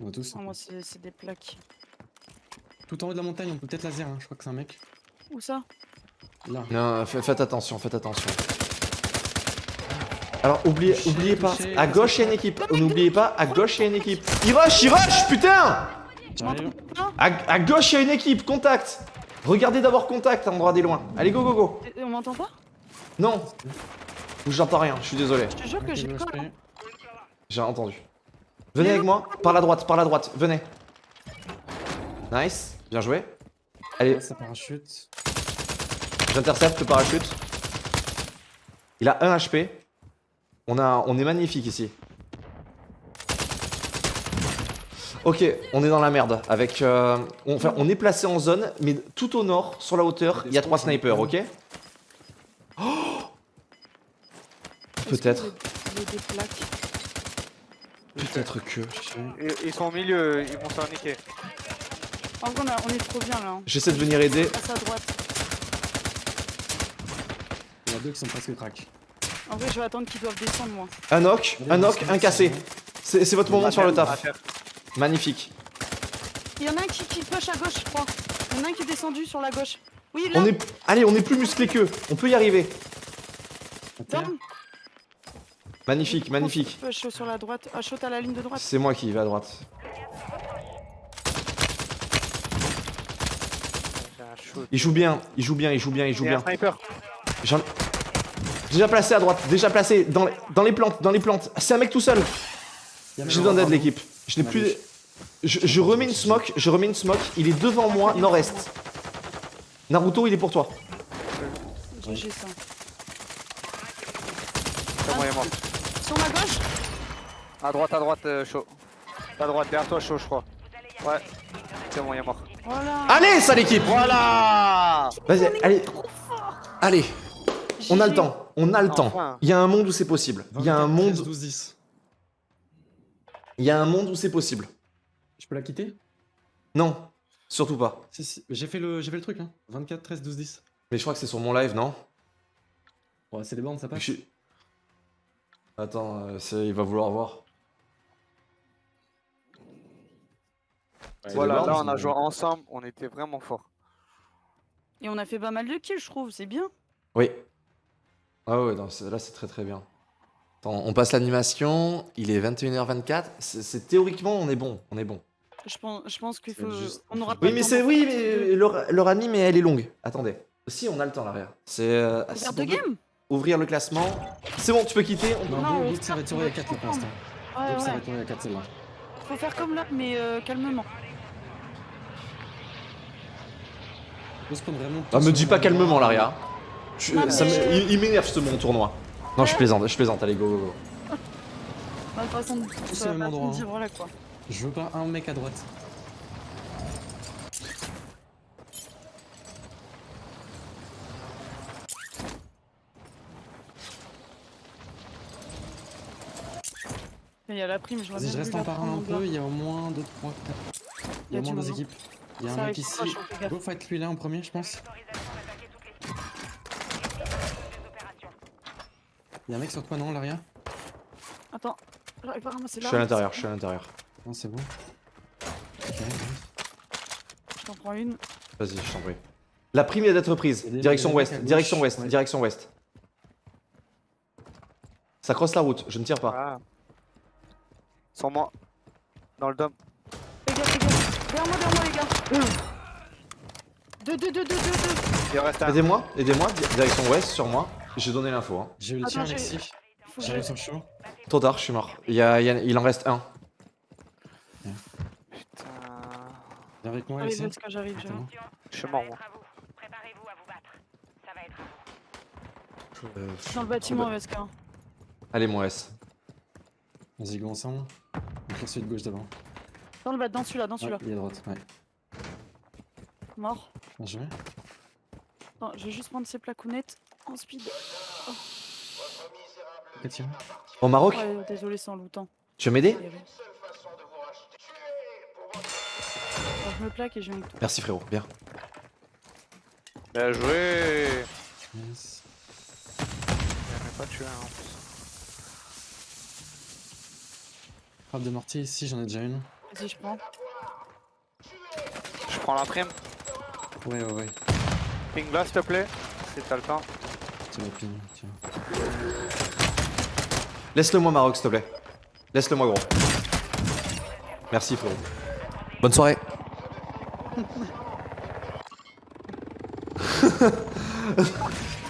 On a tous. Oh, moi, c'est des plaques. Tout en haut de la montagne, on peut peut-être laser, hein. je crois que c'est un mec. Où ça? Là. Non, fa- faites attention, faites attention. Alors oubliez, Touché, oubliez pas, touché, à gauche il y a une équipe. N'oubliez pas, à gauche il y a une équipe. Il rush, il rush, putain J'arrive. à, à gauche il y a une équipe, contact. Regardez d'abord contact, endroit des loin. Allez go go go. On m'entend pas Non. J'entends rien, je suis désolé. Je te jure que j'ai. J'ai entendu. Venez avec moi, par la droite, par la droite, venez. Nice, bien joué. Allez, ça parachute. j'intercepte le parachute. Il a 1 HP. On, a, on est magnifique ici. Ok, on est dans la merde. Avec, euh, on, enfin, on est placé en zone, mais tout au nord, sur la hauteur, il y a trois snipers, ok Oh Peut-être. Peut-être que. Ils, sont au milieu, ils vont se faire niquer. En vrai, on, est trop bien là. hein. J'essaie de venir aider. Passe à droite. Il y a deux qui sont presque crack. En vrai, je vais attendre qu'ils doivent descendre, moi. Un knock, un knock, un cassé. C'est votre moment de faire le taf. Magnifique. Il y en a un qui, qui push à gauche, je crois. Il y en a un qui est descendu sur la gauche. Oui, là, On est... Allez, on est plus musclé qu'eux. On peut y arriver. Magnifique, magnifique. Push sur la droite. Ah, à la ligne de droite. C'est moi qui vais à droite. Il joue bien, il joue bien, il joue bien, il joue bien. J'en- Déjà placé à droite, déjà placé dans les, dans les plantes, dans les plantes. C'est un mec tout seul. J'ai besoin d'aide l'équipe. Je n'ai plus. Je, je remets une smoke, je remets une smoke. Il est devant moi, nord-est. Naruto, il est pour toi. GG ça. C'est bon, il est mort. Sur ma gauche À droite, à droite, euh, chaud. À droite, derrière toi, chaud, je crois. Ouais. C'est bon, il est mort. Voilà. Allez, ça l'équipe Voilà Vas-y, allez. Allez, on a le temps. On a le temps. Enfin. Il y a un monde où c'est possible. Il y a un 24, 13, monde. 12, 10. Il y a un monde où c'est possible. Je peux la quitter? Non, surtout pas. Si, si. J'ai fait, le... j'ai fait le truc, hein. 24, 13, 12, 10. Mais je crois que c'est sur mon live, non? Ouais, c'est des bornes, ça passe. Je Attends, euh, c'est- il va vouloir voir. Ouais, Voilà, là, on a joué ensemble, on était vraiment forts. Et on a fait pas mal de kills, je trouve. C'est bien. Oui. Ah ouais, non, là c'est très très bien. Attends, on passe l'animation, il est 21h24. C'est c'est- théoriquement on est bon, on est bon. Je pense, je pense qu'il faut. juste- On aura pas Oui mais temps c'est oui mais leur, leur anime elle est longue. Attendez. Si on a le temps l'arrière. C'est euh, si ouvrir le classement. C'est bon, tu peux quitter. on Non, Non, on va 4 là pour prendre. l'instant. Ouais, Go, ça va ouais. être il y a 4 celle-là. Faut faire comme là, mais euh, calmement. On se prend vraiment. Ah me dis pas calmement l'arrière. Je- mais- il m'énerve ce mon tournoi. Non je plaisante, je plaisante, allez go go go. Bah, De toute façon, Tous ça au va même pas endroit, te hein. dire, voilà quoi. Je veux pas un mec à droite. Il y a la prime, je vois Vas-y, bien je reste en prendre un peu. Il y a au moins 2, 3, 4. Il y a au moins deux équipes. Il y a un mec ici. Go fight lui là en premier, je pense. Autorisation d'attaquer toutes les cibles. Des opérations. Il y a un mec sur toi, non, Laria Attends, j'arrive pas à ramasser Je là. suis à l'intérieur, je suis à l'intérieur. Non, c'est bon. Je t'en prends une. Vas-y, je t'en prie. La prime vient d'être prise. Direction ouest, direction ouest, ouais. direction ouest. Ça crosse la route, je ne tire pas. Voilà. Sur moi. Dans le dôme. Les gars, les gars. Derrière moi, derrière moi, les gars. Deux, deux, deux, deux, deux, deux. Aidez-moi, aidez-moi, di- direction ouest sur moi. J'ai donné l'info. Hein. J'ai eu le tien, j'ai- Alexis. J'arrive sur le show. Trop tard, je suis mort. Il, y a- il y a- il en reste un. Putain. Viens avec moi, Alexis. J'arrive. Je suis mort, moi. Euh, dans le bâtiment, Vesca. Allez, mon S. Vas-y, go ensemble. On celui de gauche d'abord. Dans le bas, dans celui-là, dans Ouais, celui-là. il est à droite, ouais. Mort. Bien joué. Attends, je vais juste prendre ces placounettes en speed. Tiens. Au Maroc, Ouais, désolé, c'est en lootant. tu veux m'aider. Bon, je me plaque et je toi. Merci frérot, bien. Bien joué. Yes. J'en ai pas tué un en plus. Frappe de mortier ici, j'en ai déjà une. Vas-y, je prends. Je prends la prime. Ouais, ouais, ouais. Ping là, s'il te plaît. Si t'as le temps. Laisse-le moi Maroc, s'il te plaît. Laisse-le moi gros. Merci frérot. Bonne soirée. (laughs)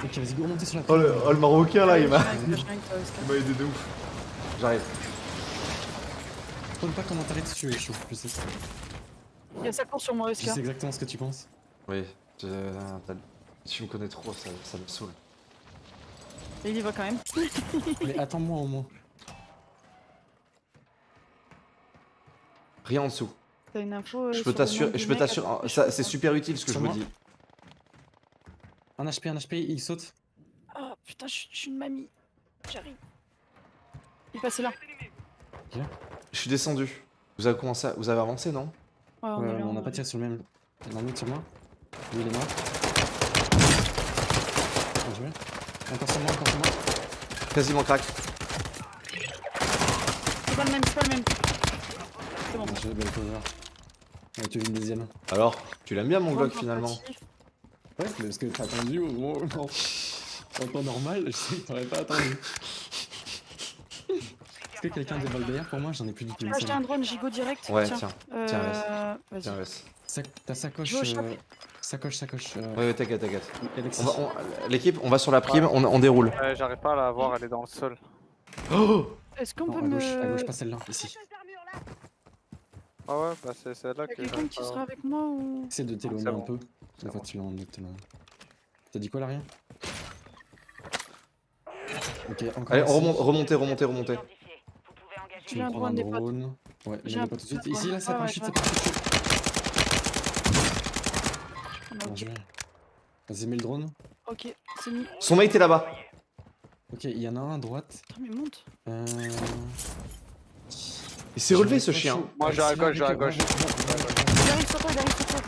Ok, vas-y, go remonter sur la Oh le, oh, le Marocain là, il m'a Je je il m'a aidé de ouf. J'arrive. Prends pas comment t'arrêtes si tu es chaud, je sais. Il y a sa course sur moi, Je Vesca. sais exactement ce que tu penses. Oui, tu, t'as- tu me connais trop, ça, ça me saoule. Et il y va quand même. (laughs) Mais attends-moi au moins. Rien en dessous. T'as une info euh, Je peux t'assurer, je peux t'assurer, c'est super utile ce que je vous dis. Un HP, un HP, il saute. Ah putain, je suis- je suis une mamie. J'arrive. Il est passé là. Je suis descendu. Vous avez commencé, à- vous avez avancé non? Ouais, on Ouais, là. on n'a est pas là. tiré sur le même. Il y en a un autre sur moi. Lui, il est mort. Bien. Encore sur moi, encore sur moi. Quasiment crack. C'est pas le même, c'est pas le même. C'est bon. Bon, J'ai belle cover. Ouais, tu veux une deuxième Alors, tu l'aimes bien mon Glock finalement. Ouais, mais parce que t'as attendu au moment où non. (laughs) En temps normal, je sais que t'aurais pas attendu. Est-ce que quelqu'un balles derrière pour moi J'en ai plus du tout. Je vais acheter un drone gigot direct. Ouais, tiens. tiens. Euh, tiens, Vas-y. Tiens, laisse. Sac- Ta sacoche. Je vais au shop. euh, Sacoche, sacoche. Ouais, ouais, t'inquiète, t'inquiète. On on- L'équipe, on va sur la prime, on, on déroule. Ouais, J'arrive pas à la voir, elle est dans le sol. Oh (gasps) Est-ce qu'on peut à me. gauche, à gauche, pas celle-là, ici. Ah ouais, bah c'est celle-là que quelqu'un qui sera avec moi ou. Essaie de t'éloigner C'est un bon. peu. Une fois bon. tu l'as. T'as dit quoi là rien Ok, encore Allez, remonte, remontez, remontez, remontez. Tu me un prends un drone des. Ouais, un pas tout de suite. Ici, là, ça ouais, parachute, je ça parachute. On a- Bien joué. Vas-y, mets le drone. Ok, c'est mis. Son mate est là-bas. Ok, il y en a un à droite. Putain, mais monte. Euh... Il s'est relevé ce chien. Moi, j'ai à gauche, j'ai à gauche. Il arrive sur toi, il arrive sur toi.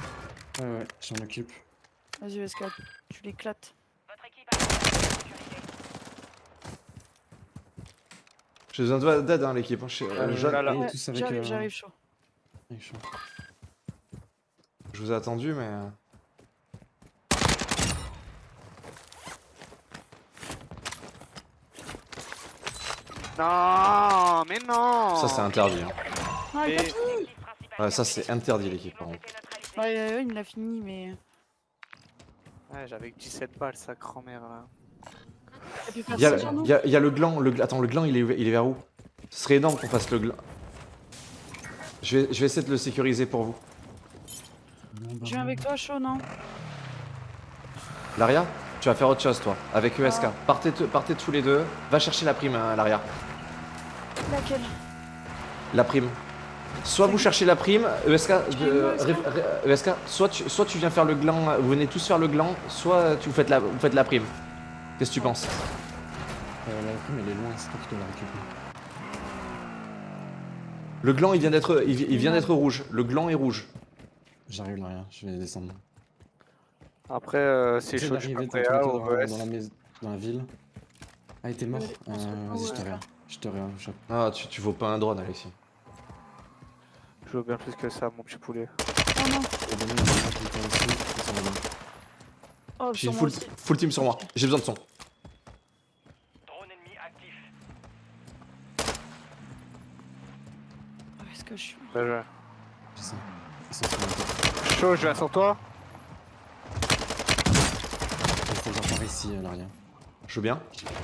Ouais, ouais, je m'en occupe. Vas-y, Vesca, tu l'éclates. J'ai besoin de- d'aide, hein, l'équipe. hein. Euh, euh, J'arrive, euh, j'arrive chaud. je vous ai attendu, mais. Non, mais non Ça, c'est interdit. hein. Ah, il fini Ouais, ça, c'est interdit, l'équipe, par contre. Ouais, il me l'a fini, mais. Ouais, j'avais que 17 balles, sa grand-mère là. Il y, a, personne sur nous il y a- il y a le gland. Le, attends, le gland, il est, il est vers où? Ce serait énorme qu'on fasse le gland. Je vais, je vais essayer de le sécuriser pour vous. Je viens avec toi, chaud, non? Laria, tu vas faire autre chose, toi, avec ESK. Ah. Partez, te- partez tous les deux. Va chercher la prime, hein, Laria. Laquelle La prime. Soit vous cherchez la prime, ESK, de- veux, ESK soit tu, soit tu viens faire le gland, vous venez tous faire le gland, soit tu vous faites la, vous faites la prime. Qu'est-ce que tu penses? Euh, la prime, elle est loin, c'est toi qui dois la récupérer. Le gland, il vient d'être, il, il vient d'être rouge. Le gland est rouge. J'arrive là, rien, je vais descendre. Après, euh, c'est chaud, je suis dans, prêt à dans, la mais- dans la ville. Ah, il était mort euh, Vas-y, je te regarde. Je te regarde, je Ah, tu, tu vaux pas un drone, Alexis. Je veux bien plus que ça, mon petit poulet. Oh non. Oh, une moi full, full team sur moi. J'ai besoin de son. Drone ennemi actif. Où est-ce que je suis? Bien joué. Je sais. Ils sont sur. Chaud, je viens sur toi. Il faut que j'en ici, euh, l'arrière. Je veux bien.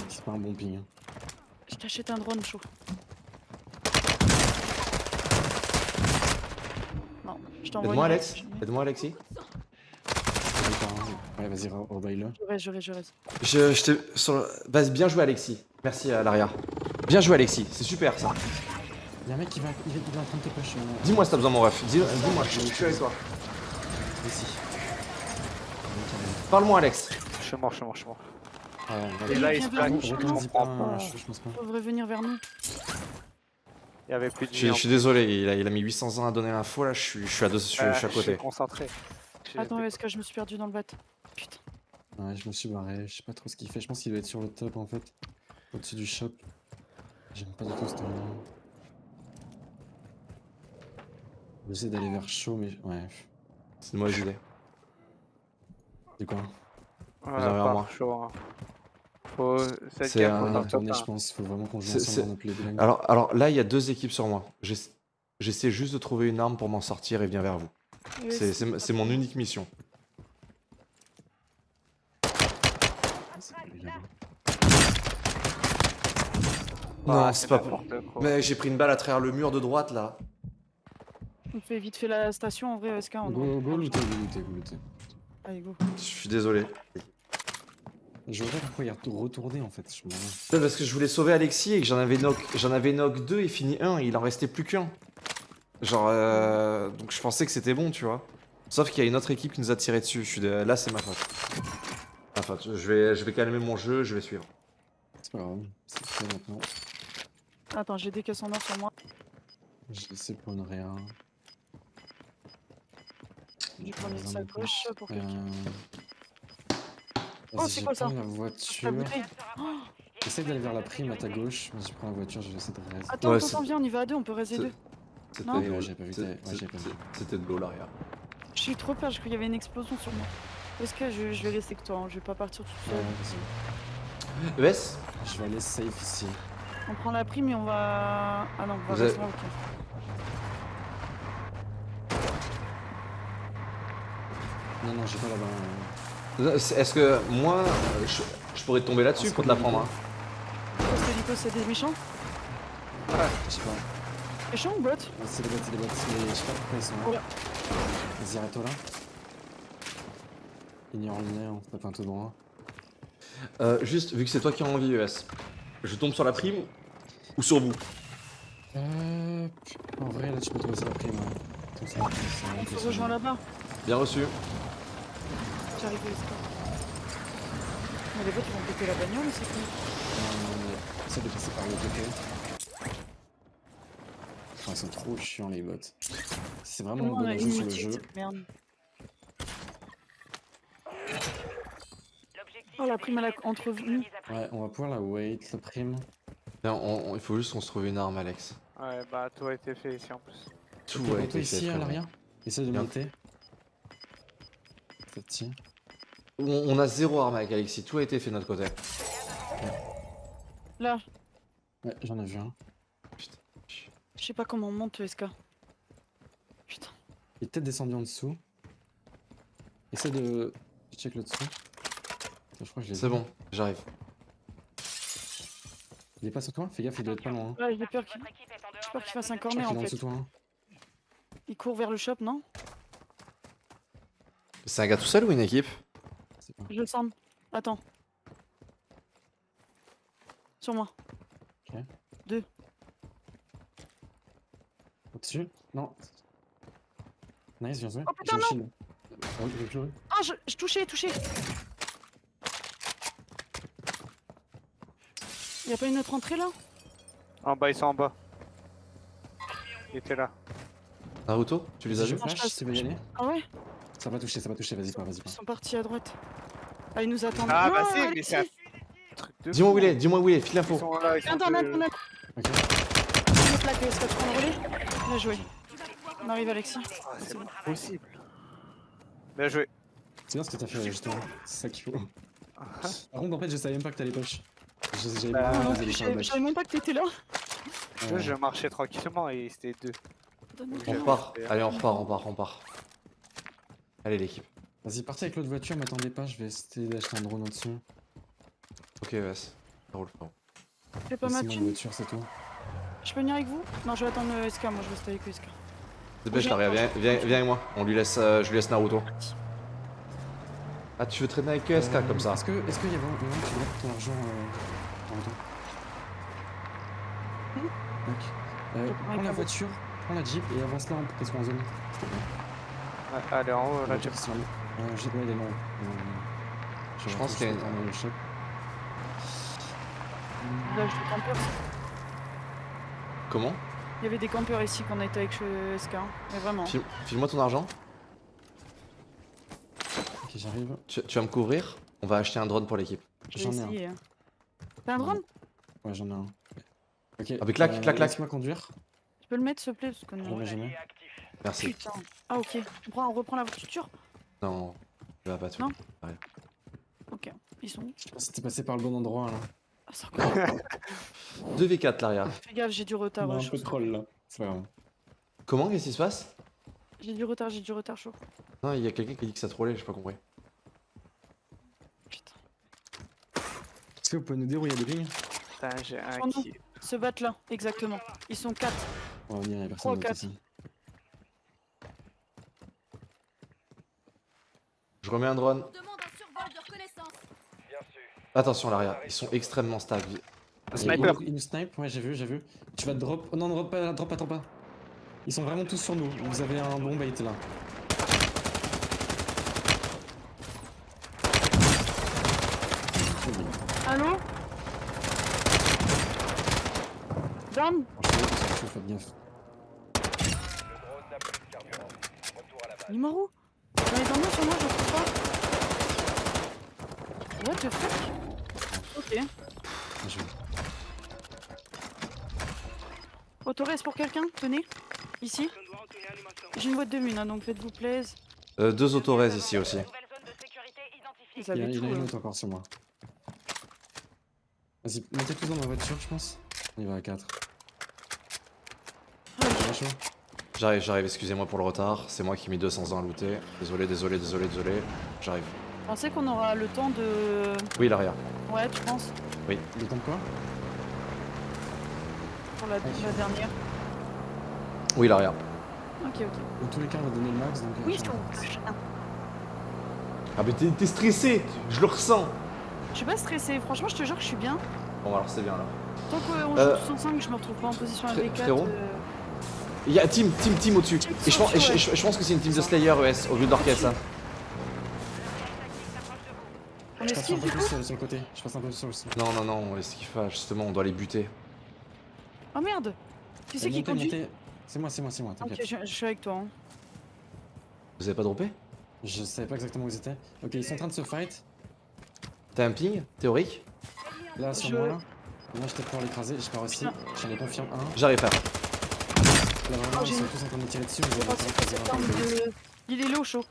C'est pas un bon ping. hein. Je t'achète un drone chaud. Non, je t'envoie Aide-moi, Alex. Aide-moi, Alexis. Hein. Ouais, vas-y, re- rebaille-le. Je reste, je reste, je reste. Je, je te. Sur le- Vas-y, bien joué, Alexis. Merci à l'arrière. Bien joué, Alexis. C'est super ça. Y'a un mec qui va, il est en train de te push. euh, Dis-moi si t'as besoin, mon ref. Dis- Dis-moi, je je suis avec toi. Ici. Parle-moi, Alex. Je suis mort, je suis mort, je suis mort. Ah, Et là, il se plaque. Je pas, je, pense pas. Vers nous. Il y avait plus de Je, je suis désolé, il a, il a mis 800 ans à donner l'info là, je suis, je suis, à, deux- je suis- je suis à Je côté. suis concentré. Attends, est-ce que je me suis perdu dans le bat Putain. Ouais, je me suis barré, je sais pas trop ce qu'il fait. Je pense qu'il doit être sur le top en fait. Au-dessus du shop. J'aime pas du tout ce endroit. J'essaie d'aller vers chaud, mais ouais. C'est une mauvaise idée. C'est quoi? Vers pas moi. hein. Faut. Cette C'est un- un. je pense. Faut vraiment qu'on joue ensemble dans. Alors, alors là, il y a deux équipes sur moi. J'ess- J'essaie juste de trouver une arme pour m'en sortir et viens vers vous. C'est- mon unique mission. Grave. Non, Ah, c'est pas quoi. Mais j'ai pris une balle à travers le mur de droite là. On fait vite fait la station en vrai, SK. On Go, go, looter, go, looter, go, looter. Allez, go. Je suis désolé. Je vois pas pourquoi il a retourné en fait. Je Parce que je voulais sauver Alexis et que j'en avais knock, j'en avais knock 2 et fini 1 et il en restait plus qu'un. Genre, euh, donc je pensais que c'était bon, tu vois. Sauf qu'il y a une autre équipe qui nous a tiré dessus. Je suis dé- Là, c'est ma faute. Ma faute. Je vais, je vais calmer mon jeu, je vais suivre. C'est pas grave. C'est fait maintenant. Attends, j'ai des caisses en or sur moi. Je sais pour une réa. Je prends une sacoche pour quelqu'un. Euh... Oh, vas-y, c'est quoi ça? pas la La voiture. Essaye d'aller vers la prime à ta gauche. Moi, je prends la voiture, je vais essayer de raise. Attends, Ouais, attends, viens, on y va à deux, on peut raiser deux. C'était Non? de l'eau. Ouais, pas vu, ouais, C'était de l'arrière. Je suis trop peur, je crois qu'il y avait une explosion sur moi. Est-ce que je, je vais rester que toi, hein, je vais pas partir tout Ouais, seul. vas-y. ES Je vais aller safe ici. On prend la prime et on va. Ah non, on va rester avez- là, ok. Non, non, j'ai pas là-bas. C'est- Est-ce que moi, euh, je, je pourrais tomber là-dessus pour te la prendre hein Parce que Nico, c'est des méchants Je sais pas. Méchants ou bots Ouais, C'est des bots, c'est des bots. Mais je sais pas pourquoi ils sont là. Voilà. Vas-y, arrête-toi là. Ignore le nez, on tape un tout droit. Euh, Juste, vu que c'est toi qui as envie ES, je tombe sur la prime ou sur vous? Euh. En vrai, là, tu peux trouver ça la prime. ouais. Un On se rejoint là-bas. Bien reçu. J'arrive au score. Mais les bots, ils vont péter la bagnole, c'est cool. Non, non, mais essaie de passer par le côté. Enfin, ils sont trop chiants, les bots. C'est vraiment a bon jeu sur le jeu. merde. Oh, la prime, elle a d'éliminer ceux qui entrevenu. organisent après. Ouais, on va pouvoir la wait, la prime. Bien, on- on- il faut juste qu'on se trouve une arme, Alex. Ouais, bah tout a été fait ici en plus. Tout a été fait, ici, à frérot. l'arrière. Essaye de monter. Petit. On, on a zéro arme avec Alexis, tout a été fait de notre côté. Là, Ouais, j'en ai vu un. je sais pas comment on monte, SK. Putain. Il est peut-être descendu en dessous. Essaye de. Je check le dessous. Je crois que je l'ai C'est bon, j'arrive. Il est pas sur toi? Fais gaffe, il doit être pas loin. hein. Ouais, j'ai peur qu'il fasse un corner en fait. toi. hein? Il court vers le shop, non? C'est un gars tout seul ou une équipe? Je le sens. Attends. Sur moi. Au-dessus Non. Nice, bien joué. Oh, putain, j'ai joué. Ah, je, je touchais, touché. Y'a pas une autre entrée là? En bas, ils sont en bas. Il était là. Naruto, tu les as vus Non, flash, Ah ouais? Ça va toucher, ça va toucher, vas-y pas, vas-y Ils sont partis à droite. Ah, ils nous attendent. Ah, Non, bah si, mais c'est un truc de Dis-moi où il est, dis-moi où il est, file l'info. Viens, Internet, deux. Internet. Ok. Une plaque, est-ce que tu prends le relais Bien joué. On arrive, Alexis. Ah, c'est pas possible. Bien joué. C'est bien ce que t'as fait justement. C'est ça qu'il faut. Par contre, en fait, je savais même pas que t'allais push. Je- J'avais Bah, Ah, je je même pas que t'étais là. Je, je marchais tranquillement et c'était deux. On repart, allez on repart, on part, on part. Allez l'équipe. Vas-y, partez avec l'autre voiture, m'attendez pas, je vais essayer d'acheter un drone au-dessus. Ok ES, ça roule frérot. Fais pas ma voiture, c'est tout. Je peux venir avec vous? Non, je vais attendre le SK, moi je vais rester avec le SK. Dépêche. Laria, viens, viens, viens avec moi. On lui laisse, euh, je lui laisse Naruto. Ah tu veux traîner avec Euh, comme ça Est-ce que, est-ce qu'il y a vraiment que tu ton argent euh, en retour Hmm? Ok. Euh, prends la voiture, prends la Jeep et avance là pour qu'elle soit en zone. Ouais, allez, en haut, La là, Euh, j'ai- ouais, elle est non. Je pense qu'il y a une- le shop. Là, je. Comment? Il y avait des campeurs ici qu'on a été avec SK. Mais vraiment. File- File-moi ton argent. Ok, j'arrive. Tu, tu vas me couvrir? On va acheter un drone pour l'équipe. J'en ai un. hein. T'as un drone? Ouais, j'en ai un. Ok. Ah, mais clac, clac, clac. Laisse-moi conduire. Tu peux le mettre s'il te plaît parce jamais. Merci. Putain. Ah ok. On, on reprend la voiture non, tu vas pas tout. Non ouais. Ok, ils sont où C'était passé par le bon endroit là. Ah, c'est encore. 2v4 (laughs) l'arrière. Fais gaffe, j'ai du retard. Non, ouais, un troll là, c'est. Comment? Qu'est-ce qui se passe? J'ai du retard, j'ai du retard chaud. Non, il y a quelqu'un qui a dit que ça trollait, j'ai pas compris. Putain. Est-ce que vous pouvez nous dire où il y a des lignes Putain, j'ai un qui... Se battent là, exactement. Ils sont 4. Ouais, on y a personne. 3 4. Remets un drone. Attention Laria, ils sont extrêmement stables. Un Il- sniper. Il, il nous snipe, ouais, j'ai vu, j'ai vu. Tu vas drop. Oh non, drop pas, drop pas, drop pas. Ils sont vraiment tous sur nous. Vous avez un bon bait là. Allô Down Franchement, faites gaffe. Numéro J'en ai dans moi sur moi, je trouve pas. What the fuck? Ok. Autoreste pour quelqu'un Tenez. Ici. J'ai une boîte de mine, hein, donc faites-vous plaise. Euh, deux autoraises ici aussi. Vous Il y, avez a- il y tout. en a une autre encore sur moi. Vas-y, montez tous dans ma voiture, je pense. On y va à 4. Ah, J'arrive, j'arrive, excusez-moi pour le retard. C'est moi qui ai mis 200 ans à looter. Désolé, désolé, désolé, désolé. J'arrive. Pensez qu'on aura le temps de. Oui, l'arrière. Ouais, tu penses Le temps de quoi Pour la, la dernière. Oui, l'arrière. Ok, ok. Dans tous les cas, on va donner le max, donc... euh, Oui, je trouve. Ah, mais t'es stressé Je le ressens Je suis pas stressée, franchement, je te jure que je suis bien. Bon, alors c'est bien là. Tant qu'on Euh, joue tous ensemble, je me retrouve pas en position AD4. frérot euh, Il y a Team, Team, Team au-dessus. Et je pense, et je, au-dessus, je- je pense que c'est une team de Slayer ES au lieu d'orchestre. Je passe un esquive peu plus sur, le côté. Je passe un peu sur aussi. Non, non, non, on qu'il faut. Justement, on doit les buter. Oh merde Qui c'est Eh, qui conduit. C'est moi, c'est moi, c'est moi, Ok, t'inquiète. je, je suis avec toi. hein. Vous avez pas droppé? Je savais pas exactement où ils étaient. Ok, ils sont en train de se fight. T'as un ping théorique? Là, sur Je- moi, là. Moi, j'étais pour l'écraser. Je pars aussi. J'en ai confirme un. J'arrive frère. Là, vraiment, Oh, ils sont tous en train de me tirer dessus. De... Il est low, chaud.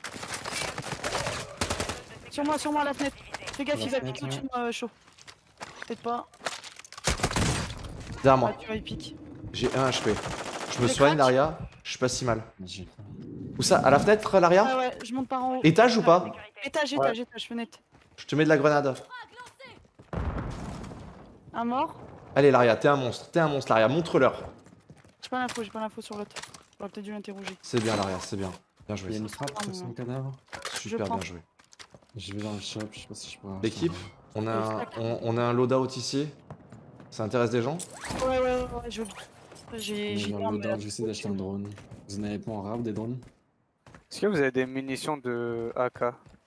Sur moi, sur moi, à la fenêtre. Fais gaffe, il va piquer au-dessus de moi, euh, chaud. Peut-être pas. Derrière Ah, moi. J'ai un HP. Je me soigne, Laria. Je suis pas si mal. Où ça? À la fenêtre, Laria? Ah ouais, je monte par en haut. Étage ou pas? Étage, étage, étage, fenêtre. Je te mets de la grenade. Un mort? Allez, Laria, t'es un monstre. T'es un monstre, Laria. Montre-leur. J'ai pas l'info, j'ai pas l'info sur l'autre. J'aurais peut-être dû l'interroger. C'est bien, Laria, c'est bien. Bien Il y a joué. une frappe sur son cadavre. Super prends. bien joué. Je vais dans le shop. Je sais pas si je peux. L'équipe, on a, un, on, on a un loadout ici. Ça intéresse des gens Ouais, ouais, ouais, ouais, joli. J'ai. J'ai arme, loadout, euh, Je vais essayer d'acheter un drone. Vous en avez pas en rap des drones Est-ce que vous avez des munitions de AK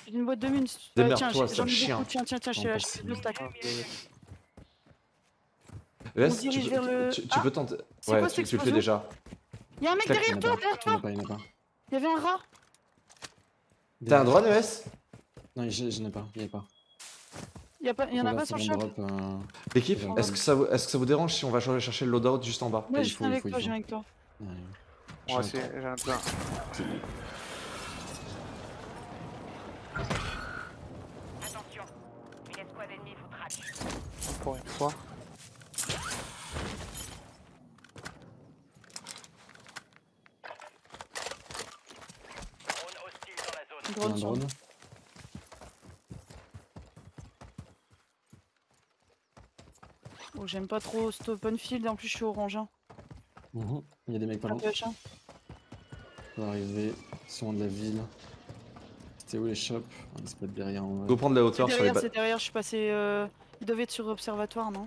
J'ai une boîte de mines. tu- Démerde-toi, tiens, sale j'en ai chien. beaucoup. Tiens, tiens, tiens, je se dirige tu, vers peux- le- tu, tu Ah peux tenter. C'est Ouais, quoi tu, tu le fais déjà. Y'a un mec derrière toi, derrière toi. Il y avait un rat T'as un drone, ES Non, je, je n'ai pas. Il y a pas. Il y, a pas, il y en a pas sur le shop euh, L'équipe, est-ce que, ça vous- est-ce que ça vous dérange si on va chercher le loadout juste en bas? Ouais, je viens avec toi, je viens avec toi. ouais. Moi J'ai aussi, un j'ai un plein. Attention, une escouade ennemie vous traque. Pour une fois. Drone hostile dans la zone. Il y a Drone un sur drone. Oh, j'aime pas trop cet open field, en plus je suis orange. Hein. Mhm. Il y a des mecs pas loin. H1. On va arriver sur de la ville. C'était où les shops? Ah, se peut être derrière. Go prendre la hauteur sur les c'est derrière, je suis passé. Euh... Il devait être sur observatoire, non?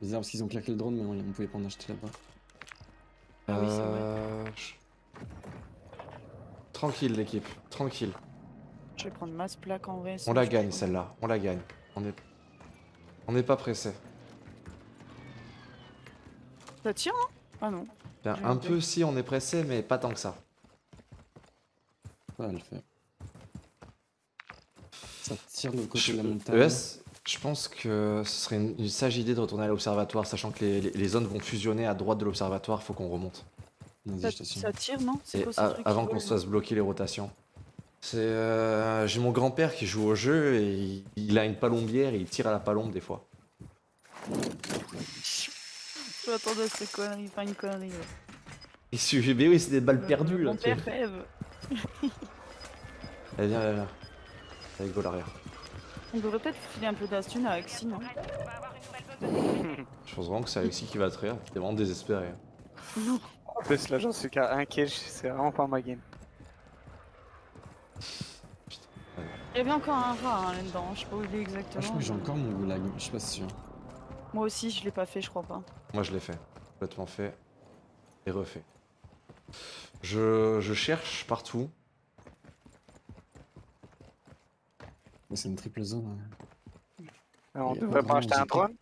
Bizarre parce qu'ils ont claqué le drone, mais on, on pouvait pas en acheter là-bas. Ah oui, c'est vrai. Euh, Tranquille, l'équipe. Tranquille. Je vais prendre masse plaque en vrai. On la gagne, celle-là. On la gagne. On est... On n'est pas pressé. Ça tire, hein? Ah non. Bien, un peu si on est pressé, mais pas tant que ça. Ça va le faire. Ça tire de l'autre côté Je- de la montagne. ES, je pense que ce serait une, une sage idée de retourner à l'observatoire, sachant que les, les- les zones vont fusionner à droite de l'observatoire, faut qu'on remonte. Vas-y, Ça, tire, non? C'est avant qu'on se fasse bloquer les rotations. C'est euh, j'ai mon grand-père qui joue au jeu et il, il a une palombière et il tire à la palombe des fois. Je m'attendais à cette connerie, pas une connerie. ouais. Et si- mais oui, c'est des balles perdues là. Mon père rêve. (laughs) Allez, viens, viens, viens. Allez, go l'arrière. On devrait peut-être filer un peu d'astune avec Si, non? (laughs) Je pense vraiment que c'est Alexis qui va te rire. T'es vraiment désespéré. hein. Non. En plus, là, j'en suis qu'à un kill, c'est vraiment pas ma game. Il y avait encore un rat hein, là-dedans, je sais pas où il est Ah, je exactement. crois que j'ai encore mon goulag, je suis pas sûr. Moi aussi, je l'ai pas fait, je crois pas. Moi, je l'ai fait. Complètement fait. Et refait. Je, je cherche partout. Mais c'est une triple zone. hein. On Et devrait pas acheter un drone.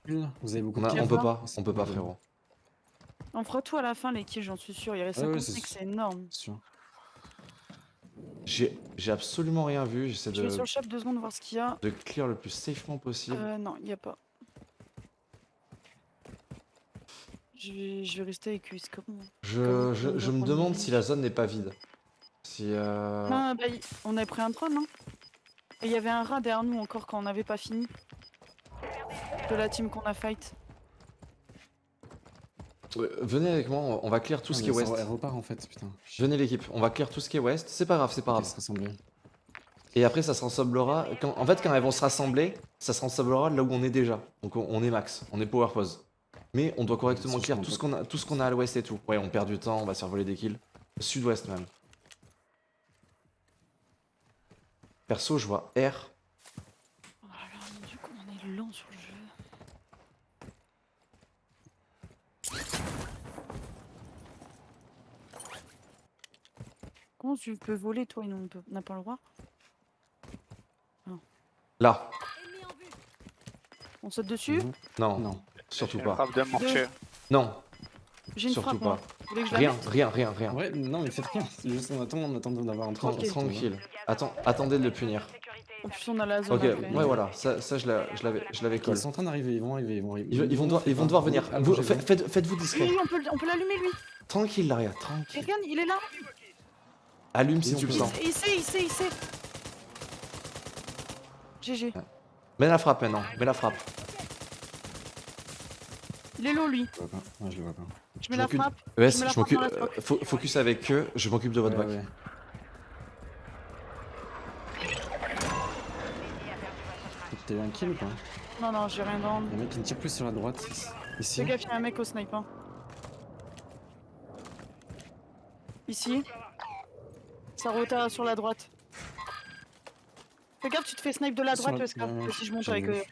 Vous avez beaucoup On, de a- Tiens, on peut pas, on peut pas, frérot. On fera tout à la fin, les kills, j'en suis sûr. Il reste Ouais, ouais, 55, c'est- c'est énorme. Sûr. J'ai absolument rien vu, j'essaie de... Je vais sur le shop deux secondes voir ce qu'il y a. De clear le plus safement possible. Euh, non, il n'y a pas. Je vais, je vais rester avec comme... Je, je, me demande si la zone n'est pas vide. Si... Euh... Non, bah, on avait pris un drone, hein. Et il y avait un rat derrière nous encore quand on n'avait pas fini. De la team qu'on a fight venez avec moi, on- va clear tout ce Ah, qui est ouest. Elle repart en fait, putain. Venez l'équipe, on va clear tout ce qui est ouest. C'est pas grave, c'est pas grave. se. Et après, ça se rassemblera. Quand, en fait, quand elles vont se rassembler, ça se rassemblera là où on est déjà. Donc on, est max, on est power pause. Mais on doit correctement clear tout ce qu'on a, tout ce qu'on a à l'ouest et tout. Ouais, on perd du temps, on va se faire voler des kills. Sud-ouest même. Perso, je vois R. Oh là là, mon dieu, comme on est lent sur le jeu. Comment tu peux voler, toi, et nous, on n'a pas le droit Là. En vue. On saute dessus? Mhm. Non, Non. surtout pas. frappe de. Non, J'ai une surtout frappe, pas. moi. Que Rien, rien, rien, rien. Ouais, non, mais faites rien. C'est juste on attend, on attend d'avoir un Tran- truc. Tranquille. Attends, attendez de le punir. En plus, on a la zone Ok, ouais, voilà, ça, ça je l'a- je l'avais je l'avais Ils sont en train d'arriver, ils vont arriver, ils vont arriver. Ils, ils vont devoir, ils vont devoir venir. Ah, Vous- j'ai fa- vu. faites, faites-vous discret. Oui, on peut, on peut l'allumer, lui. Tranquille, Laria, Et tranquille. regarde, il est là. Allume si tu le sens. Il, sait, il sait, il sait. GG. Mets la frappe maintenant, mets la frappe. Il est low, lui. Je le vois pas. Ouais, je le vois pas. Je Je mets la m'occupe- frappe. ES, Je m'occupe. euh, fo- Focus avec eux, je m'occupe de votre bac. T'as eu un kill ou pas? Non, non, j'ai rien dans. Il y a un mec qui me tire plus sur la droite. Ici. Fais gaffe, il y a un mec au sniper. Ici. Ça rota sur la droite. Fais gaffe, tu te fais snipe de la droite, ouais, que si je monte avec. euh,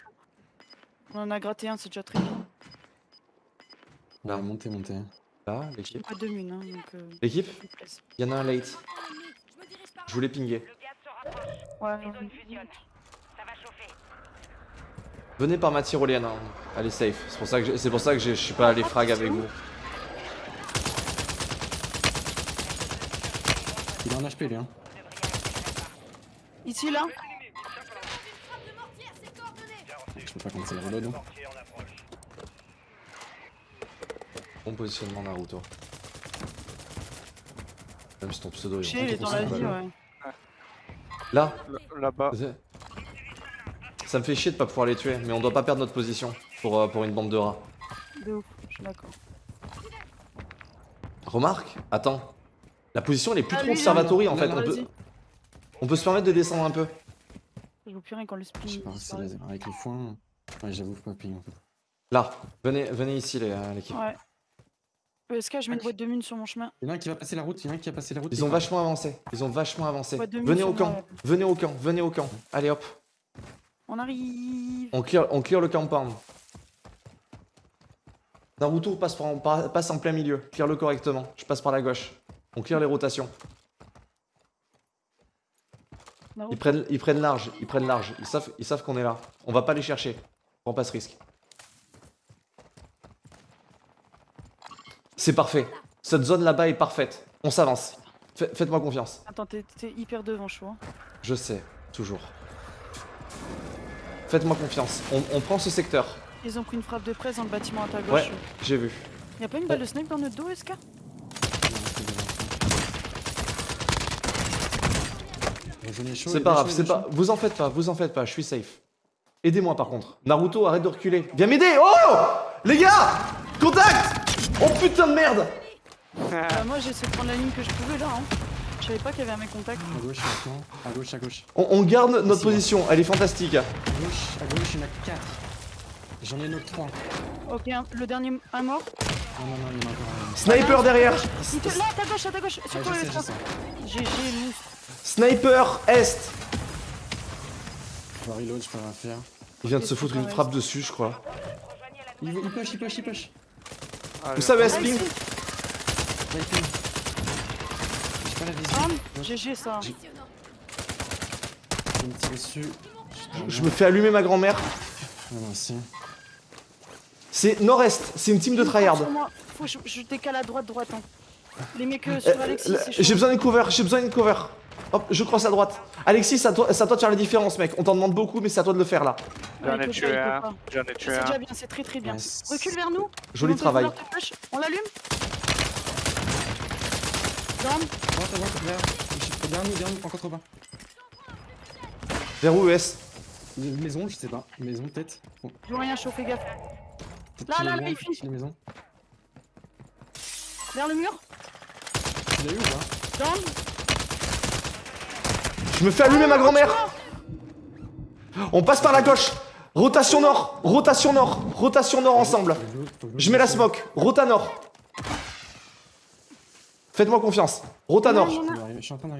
On en a gratté un, c'est déjà très bien. Ouais, montez, montez. Là, l'équipe. pas de mine, hein, donc. Euh, L'équipe, il y en a un late. Je voulais pinguer. Ouais. Venez par ma tyrolienne, hein. elle est safe. C'est pour ça que j'ai- c'est pour ça que j'ai- je suis pas allé frag avec vous. Il a un HP lui, hein. Ici, là. Je peux pas commencer le reload. hein. Bon positionnement Naruto. Même si ton pseudo est Chez, il est dans la vie, ouais. Là- Là-bas. ça me fait chier de pas pouvoir les tuer, mais on doit pas perdre notre position pour, euh, pour une bande de rats. De ouf, je suis d'accord. Remarque, attends. La position elle est plus Ah, trop observatory en fait. On peut, Vas-y. on peut se permettre de descendre un peu. Je vous pire quand le Je spin. sais pas, c'est laser. Avec le foin. Ouais, j'avoue pas ping en fait. Là, venez, venez ici les- euh, l'équipe. Ouais. ESK, je mets une boîte de mine sur mon chemin. Il y en a un qui va passer la route, il y en a un qui va passer la route. Ils il ont vachement avancé. Ils ont vachement avancé. Venez au camp. Venez au camp. Venez au camp. Allez hop. On arrive. On clear, on clear le compound. Naruto passe, par- passe en plein milieu. Clear le correctement. Je passe par la gauche. On clear les rotations. Naruto. Ils prennent, ils prennent large. Ils prennent large. Ils savent, ils savent qu'on est là. On va pas les chercher. Prends pas ce risque. C'est parfait. Cette zone là-bas est parfaite. On s'avance. Fa- Faites-moi confiance. Attends, t'es t'es hyper devant, chaud. hein. Je sais, toujours. Faites-moi confiance. On, on prend ce secteur. Ils ont pris une frappe de presse dans le bâtiment à ta gauche. Ouais, j'ai vu. Y'a pas une balle de snipe dans notre dos, SK Rejoignez chaud, C'est pas grave, c'est est pas. Vous en faites pas, vous en faites pas, je suis safe. Aidez-moi par contre. Naruto, arrête de reculer. Viens m'aider Oh Les gars Contact Oh putain de merde Bah, Moi, j'ai essayé de prendre la ligne que je pouvais là. Hein. Je savais pas qu'il y avait un mec contact. À gauche, maintenant. À gauche, à gauche. on, on garde notre Ici, position, elle est fantastique. À gauche, à gauche, il y en a 4. J'en ai notre 3. Ok, un- le dernier, un mort? Non, non, non, il y en a encore un. Sniper derrière Là, à ta gauche, à ta gauche. Sur toi, je sais, le nous. Sniper Est Je reload, je peux rien faire. Il vient de se foutre une frappe dessus, je crois. Il, il push, il push, il push. Vous savez, Ah, il ping. J'ai pas la vision. Bam, GG ça. Je me tire dessus. Je me fais allumer ma grand-mère. Si. C'est nord-est, c'est une team de tryhard. Faut que je, je décale à droite, droite. Hein. Les mecs euh, Euh, sur Alexis, chaud. J'ai besoin d'une cover, j'ai besoin d'une cover. Hop, je crosse à droite. Alexis, c'est à, toi, c'est à toi de faire la différence, mec. On t'en demande beaucoup, mais c'est à toi de le faire là. J'en ai il tué il un. J'en ai tué C'est un. déjà bien, c'est très très bien. Recule vers nous. Joli travail. On l'allume Down. Dernier, dernier, encore trop bas. Vers où, ES Une Maison, je sais pas. Maison, peut-être. Bon, Je vois rien chaud, fais gaffe. Là, là, là, il maisons. Vers le mur. Tu l'as eu ou pas? Down. Je me fais allumer ma grand-mère On passe par la gauche Rotation nord Rotation nord Rotation nord ensemble je- mets la smoke Rota nord Faites-moi confiance Rota nord Il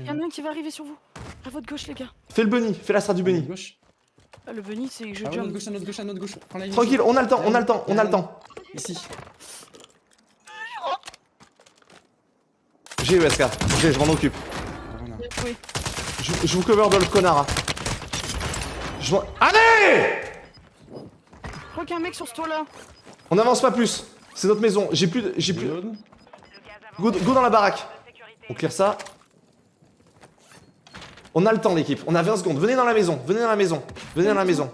y en a un qui va arriver sur vous. À votre gauche, les gars. Fais le bunny Fais la strat du bunny Gauche. Ah, Le bunny, c'est que je Ah, jump. gauche, à notre gauche, à notre gauche. Tranquille, on a le temps, on a le temps, on a le temps Ici. J'ai ESK, j'ai, je m'en occupe. Oui. Je, je vous cover de le connard Je m'en... Allez! Je crois qu'il y a un mec sur ce toit-là. On n'avance pas plus. C'est notre maison, j'ai plus de... J'ai plus... Go, go dans la baraque. On clear ça. On a le temps l'équipe, on a 20 secondes, venez dans la maison, venez dans la maison, venez dans la maison.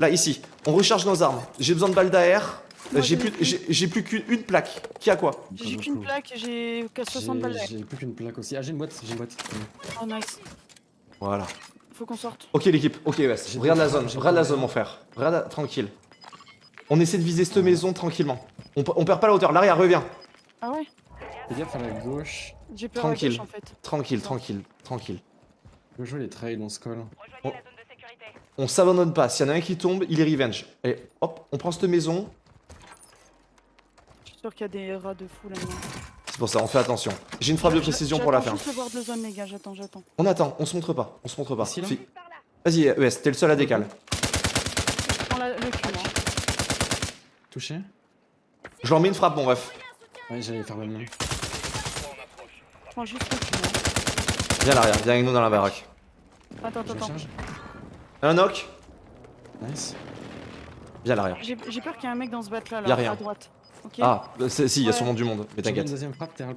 Là, ici, on recharge nos armes, j'ai besoin de balles d'air, Moi, j'ai plus, plus. j'ai plus qu'une une plaque, qui a quoi J'ai qu'une plaque et j'ai qu'à 60 balles. J'ai j'ai plus qu'une plaque aussi. Ah, j'ai une boîte, j'ai une boîte. Oh nice. Voilà Faut qu'on sorte. Ok l'équipe, ok West, regarde pas- la zone, regarde la zone mon frère, regarde la- tranquille. On essaie de viser cette maison tranquillement. On, pe- on perd pas la hauteur, l'arrière revient. Ah ouais? Fais gaffe à la gauche. J'ai peur Tranquille. à gauche en fait. Tranquille, tranquille, tranquille. Je veux jouer les trails, on se colle. Rejoignez la zone de sécurité. On s'abandonne pas, s'il y en a un qui tombe, il est revenge. Et hop, on prend cette maison, Je suis sûr qu'il y a des rats de fou là-dedans. C'est pour ça, on fait attention. J'ai une frappe de précision pour la fin. Juste les gars. J'attends, j'attends. On attend, on se montre pas, on se montre pas. Vas-y, ES, t'es le seul à décaler. Je prends la- le cul, moi. Touché Je leur mets une frappe, mon ref. Ouais, j'allais faire le même. Je prends juste le cul, moi. Viens à l'arrière, viens avec nous dans la baraque. Attends, attends, attends. Un knock Nice. Viens à l'arrière. J'ai peur qu'il y ait un mec dans ce bat là, Y a là, rien. à droite. Ah, c'est- si, il y a sûrement du monde, mais t'inquiète. deuxième frappe, t'es un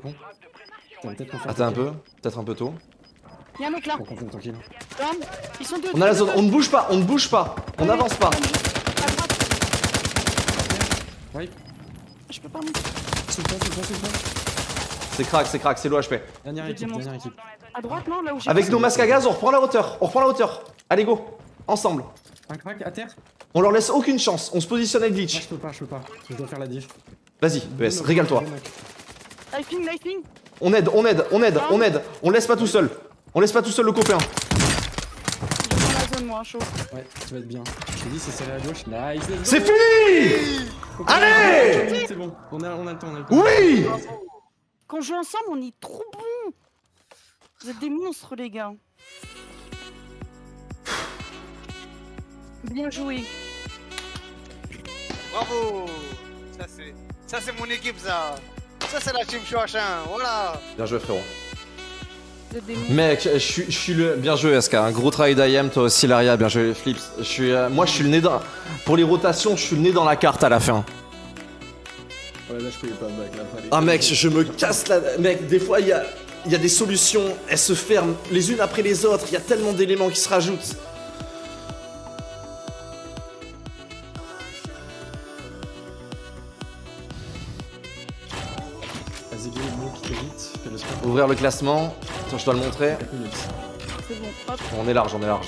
Attends un peu, peut-être un peu tôt. Il y a un mec là. Ils sont deux. On a la zone, deux. on ne bouge pas, on ne bouge pas, on n'avance pas. Ouais. Je peux pas monter. Sous le pont, sous le pont, sous le pont. C'est crack, c'est crack, c'est l'OHP. Dernière équipe, dernière équipe. À droite, non Là où j'ai. Avec nos masques à gaz, on reprend la hauteur, on reprend la hauteur. Allez, go, ensemble. Un crack à terre On leur laisse aucune chance, on se positionne avec Ah, glitch. je peux pas, je peux pas. Je dois faire la diff. Vas-y, ES, régale-toi. On aide, on aide, on aide, on aide. On laisse pas tout seul. On laisse pas tout seul le copain. Je prends la zone, moi, chaud. Ouais, tu vas être bien. Je t'ai dit, c'est serré à gauche. Nice. C'est fini Allez C'est bon, on a, on a le temps, on a le temps. Oui Quand on joue ensemble, on est trop bons. Vous êtes des monstres, les gars. Bien joué. Bravo Ça c'est... Ça c'est mon équipe ça Ça c'est la team Chouachin, voilà Bien joué frérot. Mec, je suis, je suis le. Bien joué, SK. Un gros travail d'IM, toi aussi, Laria. Bien joué, Flips. Je suis, euh, moi, je suis le nez dans. Pour les rotations, je suis le nez dans la carte à la fin. Ouais, là, je pouvais pas back, là, fallait- Ah, mec, je me casse la. Mec, des fois, il y a, il y a des solutions. Elles se ferment les unes après les autres. Il y a tellement d'éléments qui se rajoutent. Ouvrir le classement. Attends, je dois le montrer. 4 minutes. C'est bon. Hop. On est large, on est large.